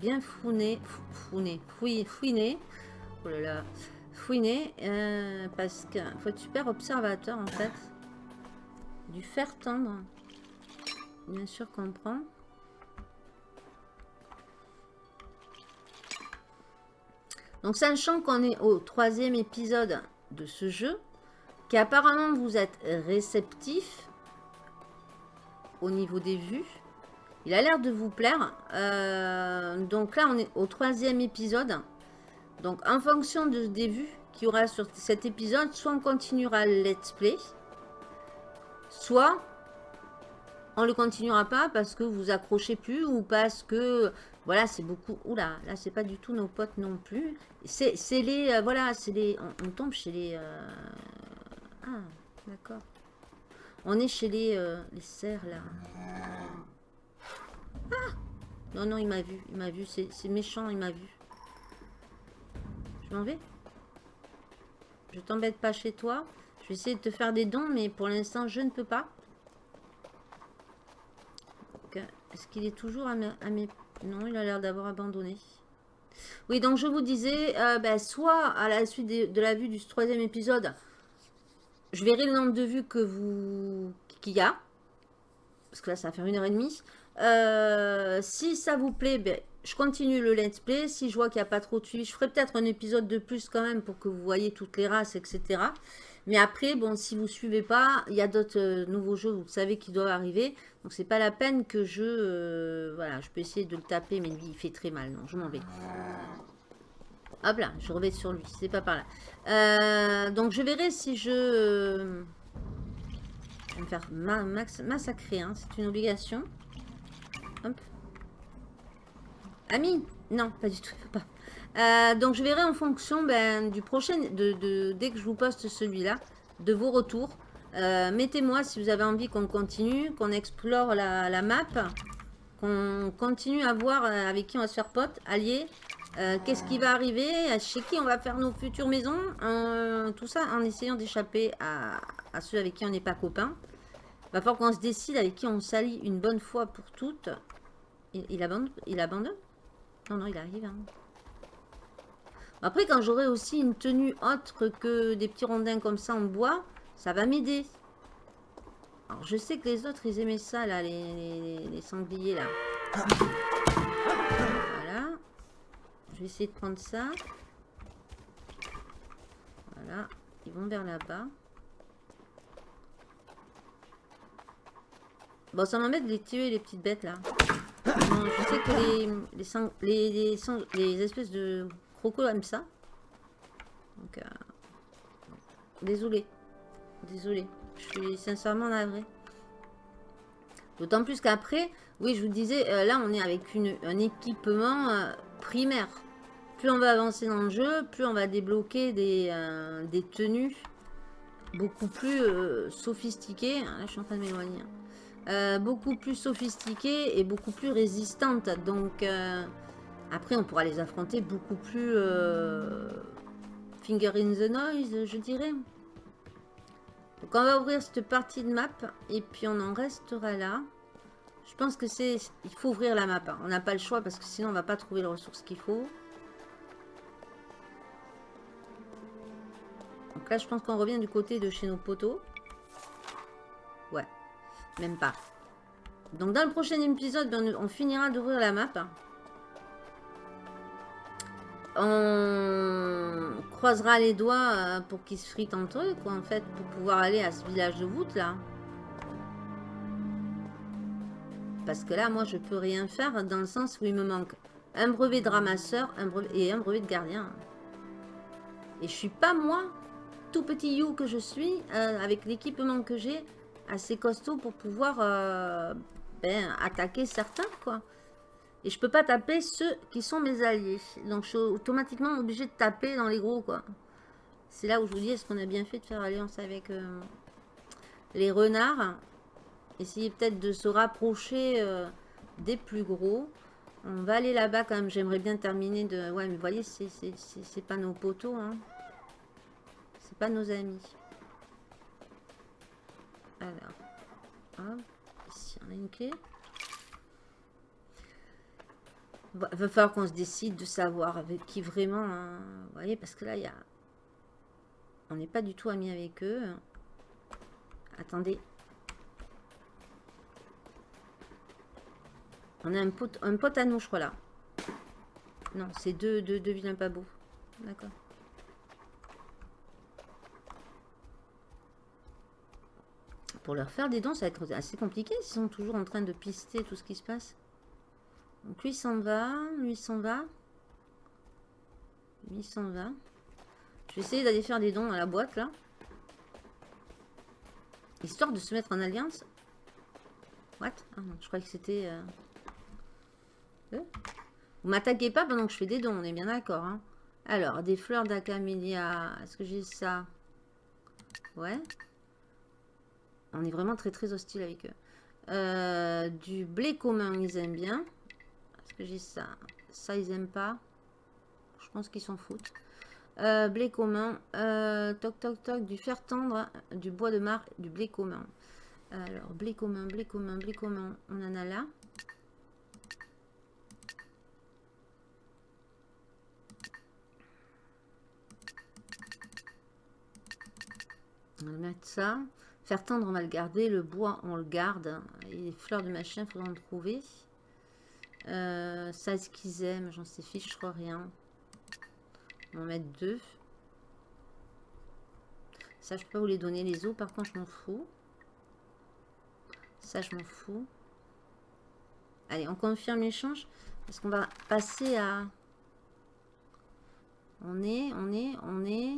bien fouiner, fouiner, fouiller, fouiner. Oh là là, fouiner euh, parce que faut être super observateur en fait. Du fer tendre, bien sûr qu'on prend. Donc sachant qu'on est au troisième épisode de ce jeu, qu'apparemment vous êtes réceptif, au niveau des vues. Il a l'air de vous plaire. Euh, donc là, on est au troisième épisode. Donc en fonction de, des vues qu'il y aura sur cet épisode, soit on continuera le let's play, soit on le continuera pas parce que vous accrochez plus ou parce que voilà c'est beaucoup oula là c'est pas du tout nos potes non plus c'est les euh, voilà c'est les on, tombe chez les euh, ah d'accord on est chez les, euh, les cerfs, là. Ah Non, non, il m'a vu. Il m'a vu. C'est méchant, il m'a vu. Je m'en vais. Je t'embête pas chez toi. Je vais essayer de te faire des dons, mais pour l'instant, je ne peux pas. Est-ce qu'il est toujours à mes, Non, il a l'air d'avoir abandonné. Oui, donc je vous disais, euh, ben, soit à la suite de la vue du troisième épisode, je verrai le nombre de vues que vous qu'il y a. Parce que là, ça va faire une heure et demie. Euh, si ça vous plaît, ben, je continue le let's play. Si je vois qu'il n'y a pas trop de suivi, je ferai peut-être un épisode de plus quand même pour que vous voyez toutes les races, etc. Mais après, bon, si vous ne suivez pas, il y a d'autres euh, nouveaux jeux, vous savez, qui doivent arriver. Donc, c'est pas la peine que je... Euh, voilà, je peux essayer de le taper, mais lui, il fait très mal. Non, je m'en vais. Hop là, je reviens sur lui, c'est pas par là. Donc je verrai si je... je vais me faire massacrer, hein, c'est une obligation. Hop. Ami Non, pas du tout. Euh, donc je verrai en fonction ben, du prochain, de, dès que je vous poste celui-là, de vos retours. Euh, mettez-moi si vous avez envie qu'on continue, qu'on explore la, map, qu'on continue à voir avec qui on va se faire pote, euh, qu'est-ce qui va arriver Chez qui on va faire nos futures maisons euh, Tout ça en essayant d'échapper à, ceux avec qui on n'est pas copains. Va falloir qu'on se décide avec qui on s'allie une bonne fois pour toutes. Il, abandonne, Non, non, il arrive. Hein. Après, quand j'aurai aussi une tenue autre que des petits rondins comme ça en bois, ça va m'aider. Alors, je sais que les autres, ils aimaient ça, là, les, les sangliers, là. vais essayer de prendre ça. Voilà. Ils vont vers là-bas. Bon, ça m'embête de les tuer, les petites bêtes, là. je sais que les, les, les, les, espèces de crocos aiment ça. Euh, désolé. Désolé. Je suis sincèrement navré. D'autant plus qu'après, oui, je vous disais, euh, là, on est avec un équipement euh, primaire. Plus on va avancer dans le jeu, plus on va débloquer des, des tenues beaucoup plus sophistiquées. Ah, là, je suis en train de m'éloigner. Hein. Beaucoup plus sophistiquées et beaucoup plus résistantes. Donc, après, on pourra les affronter beaucoup plus finger in the noise, je dirais. Donc on va ouvrir cette partie de map et puis on en restera là. Je pense que c'est... Il faut ouvrir la map. Hein. On n'a pas le choix parce que sinon on va pas trouver les ressources qu'il faut. Donc là je pense qu'on revient du côté de chez nos poteaux. Même pas. Donc dans le prochain épisode, ben, on finira d'ouvrir la map. On croisera les doigts euh, pour qu'ils se fritent entre eux, quoi, en fait, pour pouvoir aller à ce village de voûte, là. Parce que là, moi, je peux rien faire dans le sens où il me manque un brevet de ramasseur un brevet, et un brevet de gardien. Et je suis pas, moi, tout petit you que je suis, euh, avec l'équipement que j'ai, assez costaud pour pouvoir euh, ben, attaquer certains, quoi. Et je peux pas taper ceux qui sont mes alliés. Donc je suis automatiquement obligé de taper dans les gros quoi. C'est là où je vous dis, est-ce qu'on a bien fait de faire alliance avec euh, les renards? Essayer peut-être de se rapprocher euh, des plus gros. On va aller là-bas quand même. J'aimerais bien terminer de... Ouais, mais vous voyez, c'est pas nos poteaux. Hein. C'est pas nos amis. Alors. Ici, on a une clé. Il va falloir qu'on se décide de savoir avec qui vraiment. Hein. vous voyez, parce que là, il y a... On n'est pas du tout amis avec eux. Attendez. On a un pote, un pote à nous, je crois, là. Non, c'est deux, deux, deux vilains pas beaux. D'accord. Pour leur faire des dons, ça va être assez compliqué s'ils sont toujours en train de pister tout ce qui se passe. Donc lui s'en va, lui s'en va. Lui s'en va. Je vais essayer d'aller faire des dons à la boîte là. Histoire de se mettre en alliance. What? Ah je croyais que c'était... Euh Vous m'attaquez pas pendant que je fais des dons, on est bien d'accord. Hein. Alors, des fleurs d'acamélia. Est-ce que j'ai ça? Ouais. On est vraiment très très hostile avec eux. Euh, du blé commun, ils aiment bien j'ai ça Ça, ils aiment pas. Je pense qu'ils s'en foutent. Euh, blé commun. Euh, toc, toc, toc. Du fer tendre, du bois de mar, du blé commun. Alors, blé commun, blé commun, blé commun. On en a là. On va mettre ça. Faire tendre, on va le garder. Le bois, on le garde. Et les fleurs de machin, il faudra en trouver. Euh, ça, ce qu'ils aiment, j'en sais fiche, je crois rien. On va en mettre deux. Ça, je peux vous les donner les os, par contre, je m'en fous. Ça, je m'en fous. Allez, on confirme l'échange. Parce qu'on va passer à... On est, on est, on est...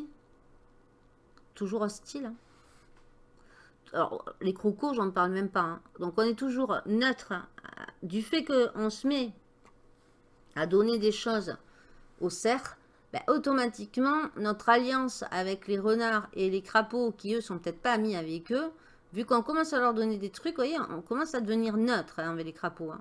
Toujours hostile. Hein. Alors, les crocos, j'en parle même pas. Hein. Donc, on est toujours neutre du fait qu'on se met à donner des choses aux cerfs, ben, automatiquement, notre alliance avec les renards et les crapauds, qui eux sont peut-être pas amis avec eux, vu qu'on commence à leur donner des trucs, vous voyez, on commence à devenir neutre hein, avec les crapauds. Hein.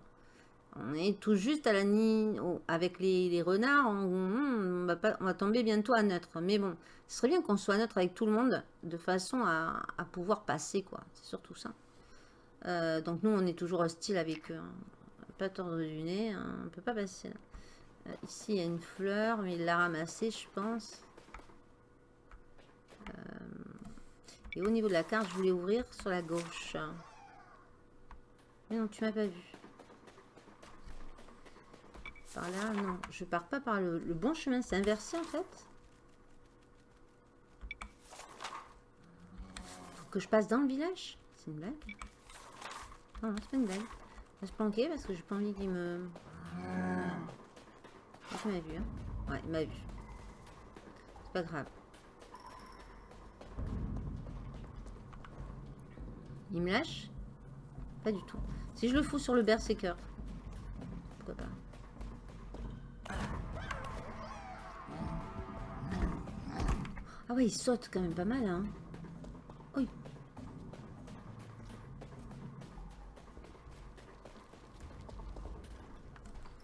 On est tout juste à la ni avec les, renards, on, va tomber bientôt à neutre. Mais bon, ce serait bien qu'on soit neutre avec tout le monde, de façon à, pouvoir passer, quoi. C'est surtout ça. Euh, donc nous, on est toujours hostile avec eux. Pas tordre du nez, hein. on peut pas passer là. Euh, ici, il y a une fleur, mais il l'a ramassée, je pense. Euh, et au niveau de la carte, je voulais ouvrir sur la gauche. Mais non, tu m'as pas vu. Par là, non. Je pars pas par le, bon chemin. C'est inversé, en fait. Faut que je passe dans le village C'est une blague Non, c'est pas une blague. Il va se planquer parce que j'ai pas envie qu'il me... Il m'a vu, hein. Ouais, il m'a vu. C'est pas grave. Il me lâche? Pas du tout. Si je le fous sur le berserker. Ah ouais, il saute quand même pas mal, hein. Oui.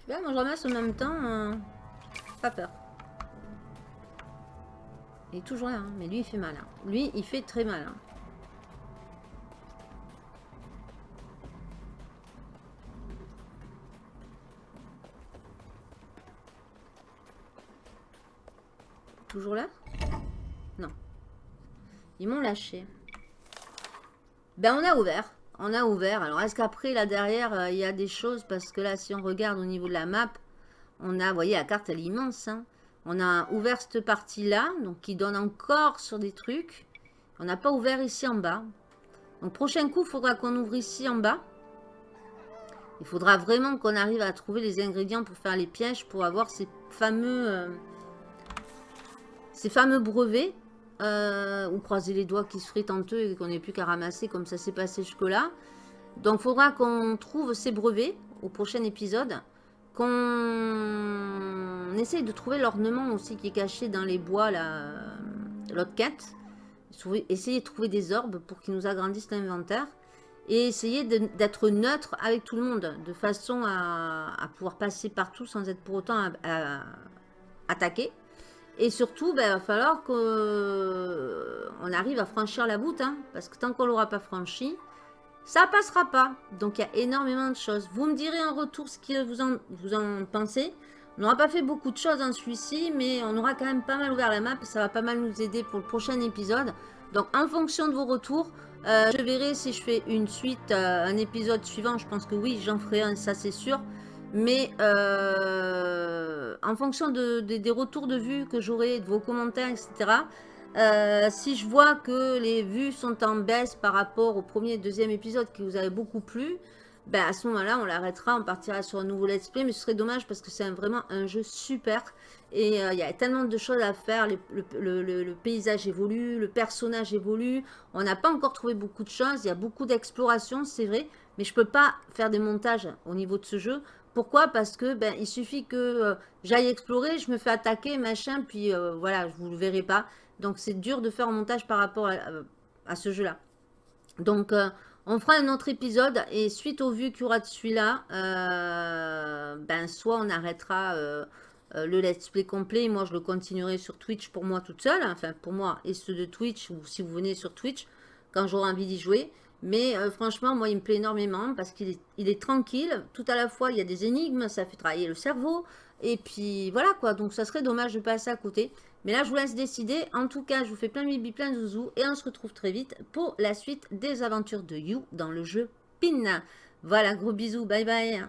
Là, moi je ramasse en même temps. euh, Pas peur. Il est toujours là, hein, mais lui il fait mal. hein. Lui il fait très mal. hein. Toujours là? Ils m'ont lâché. Ben on a ouvert. On a ouvert. Alors est-ce qu'après là derrière euh, il y a des choses? Parce que là si on regarde au niveau de la map, on a, vous voyez la carte elle est immense. hein. On a ouvert cette partie là, donc qui donne encore sur des trucs. On n'a pas ouvert ici en bas. Donc prochain coup, il faudra qu'on ouvre ici en bas. Il faudra vraiment qu'on arrive à trouver les ingrédients pour faire les pièges, pour avoir ces fameux, euh, ces fameux brevets. Euh, ou croiser les doigts qui se fritent entre eux et qu'on n'ait plus qu'à ramasser comme ça s'est passé jusque-là. Donc il faudra qu'on trouve ces brevets au prochain épisode. Qu'on essaye de trouver l'ornement aussi qui est caché dans les bois, l'autre quête. Essayer de trouver des orbes pour qu'ils nous agrandissent l'inventaire. Et essayer d'être neutre avec tout le monde, de façon à, pouvoir passer partout sans être pour autant attaqué. Et surtout, ben, il va falloir qu'on arrive à franchir la voûte, hein, parce que tant qu'on l'aura pas franchi, ça passera pas. Donc il y a énormément de choses. Vous me direz en retour ce que vous en, vous en pensez. On n'aura pas fait beaucoup de choses dans celui-ci, mais on aura quand même pas mal ouvert la map. Ça va pas mal nous aider pour le prochain épisode. Donc en fonction de vos retours, euh, je verrai si je fais une suite, euh, un épisode suivant. Je pense que oui, j'en ferai un, ça c'est sûr. Mais euh, en fonction de, de- des retours de vues que j'aurai, de vos commentaires, etc. euh, si je vois que les vues sont en baisse par rapport au premier et deuxième épisode qui vous avait beaucoup plu, ben à ce moment-là, on l'arrêtera, on partira sur un nouveau let's play. Mais ce serait dommage parce que c'est vraiment un jeu super. Et euh, il y a tellement de choses à faire. Le, le- paysage évolue, le personnage évolue. On n'a pas encore trouvé beaucoup de choses. Il y a beaucoup d'exploration, c'est vrai. Mais je peux pas faire des montages au niveau de ce jeu. Pourquoi? Parce que ben, il suffit que euh, j'aille explorer, je me fais attaquer, machin, puis euh, voilà, je vous le verrai pas. Donc c'est dur de faire un montage par rapport à, à ce jeu-là. Donc euh, on fera un autre épisode et suite aux vues qu'il y aura de celui-là, euh, ben soit on arrêtera euh, euh, le let's play complet, moi je le continuerai sur Twitch pour moi toute seule, enfin pour moi et ceux de Twitch ou si vous venez sur Twitch quand j'aurai envie d'y jouer. Mais euh, franchement, moi, il me plaît énormément parce qu'il est, il est tranquille. Tout à la fois, il y a des énigmes, ça fait travailler le cerveau. Et puis, voilà quoi. Donc, ça serait dommage de passer à côté. Mais là, je vous laisse décider. En tout cas, je vous fais plein de bibi, plein de zouzous. Et on se retrouve très vite pour la suite des aventures de You dans le jeu PIN. Voilà, gros bisous. Bye bye.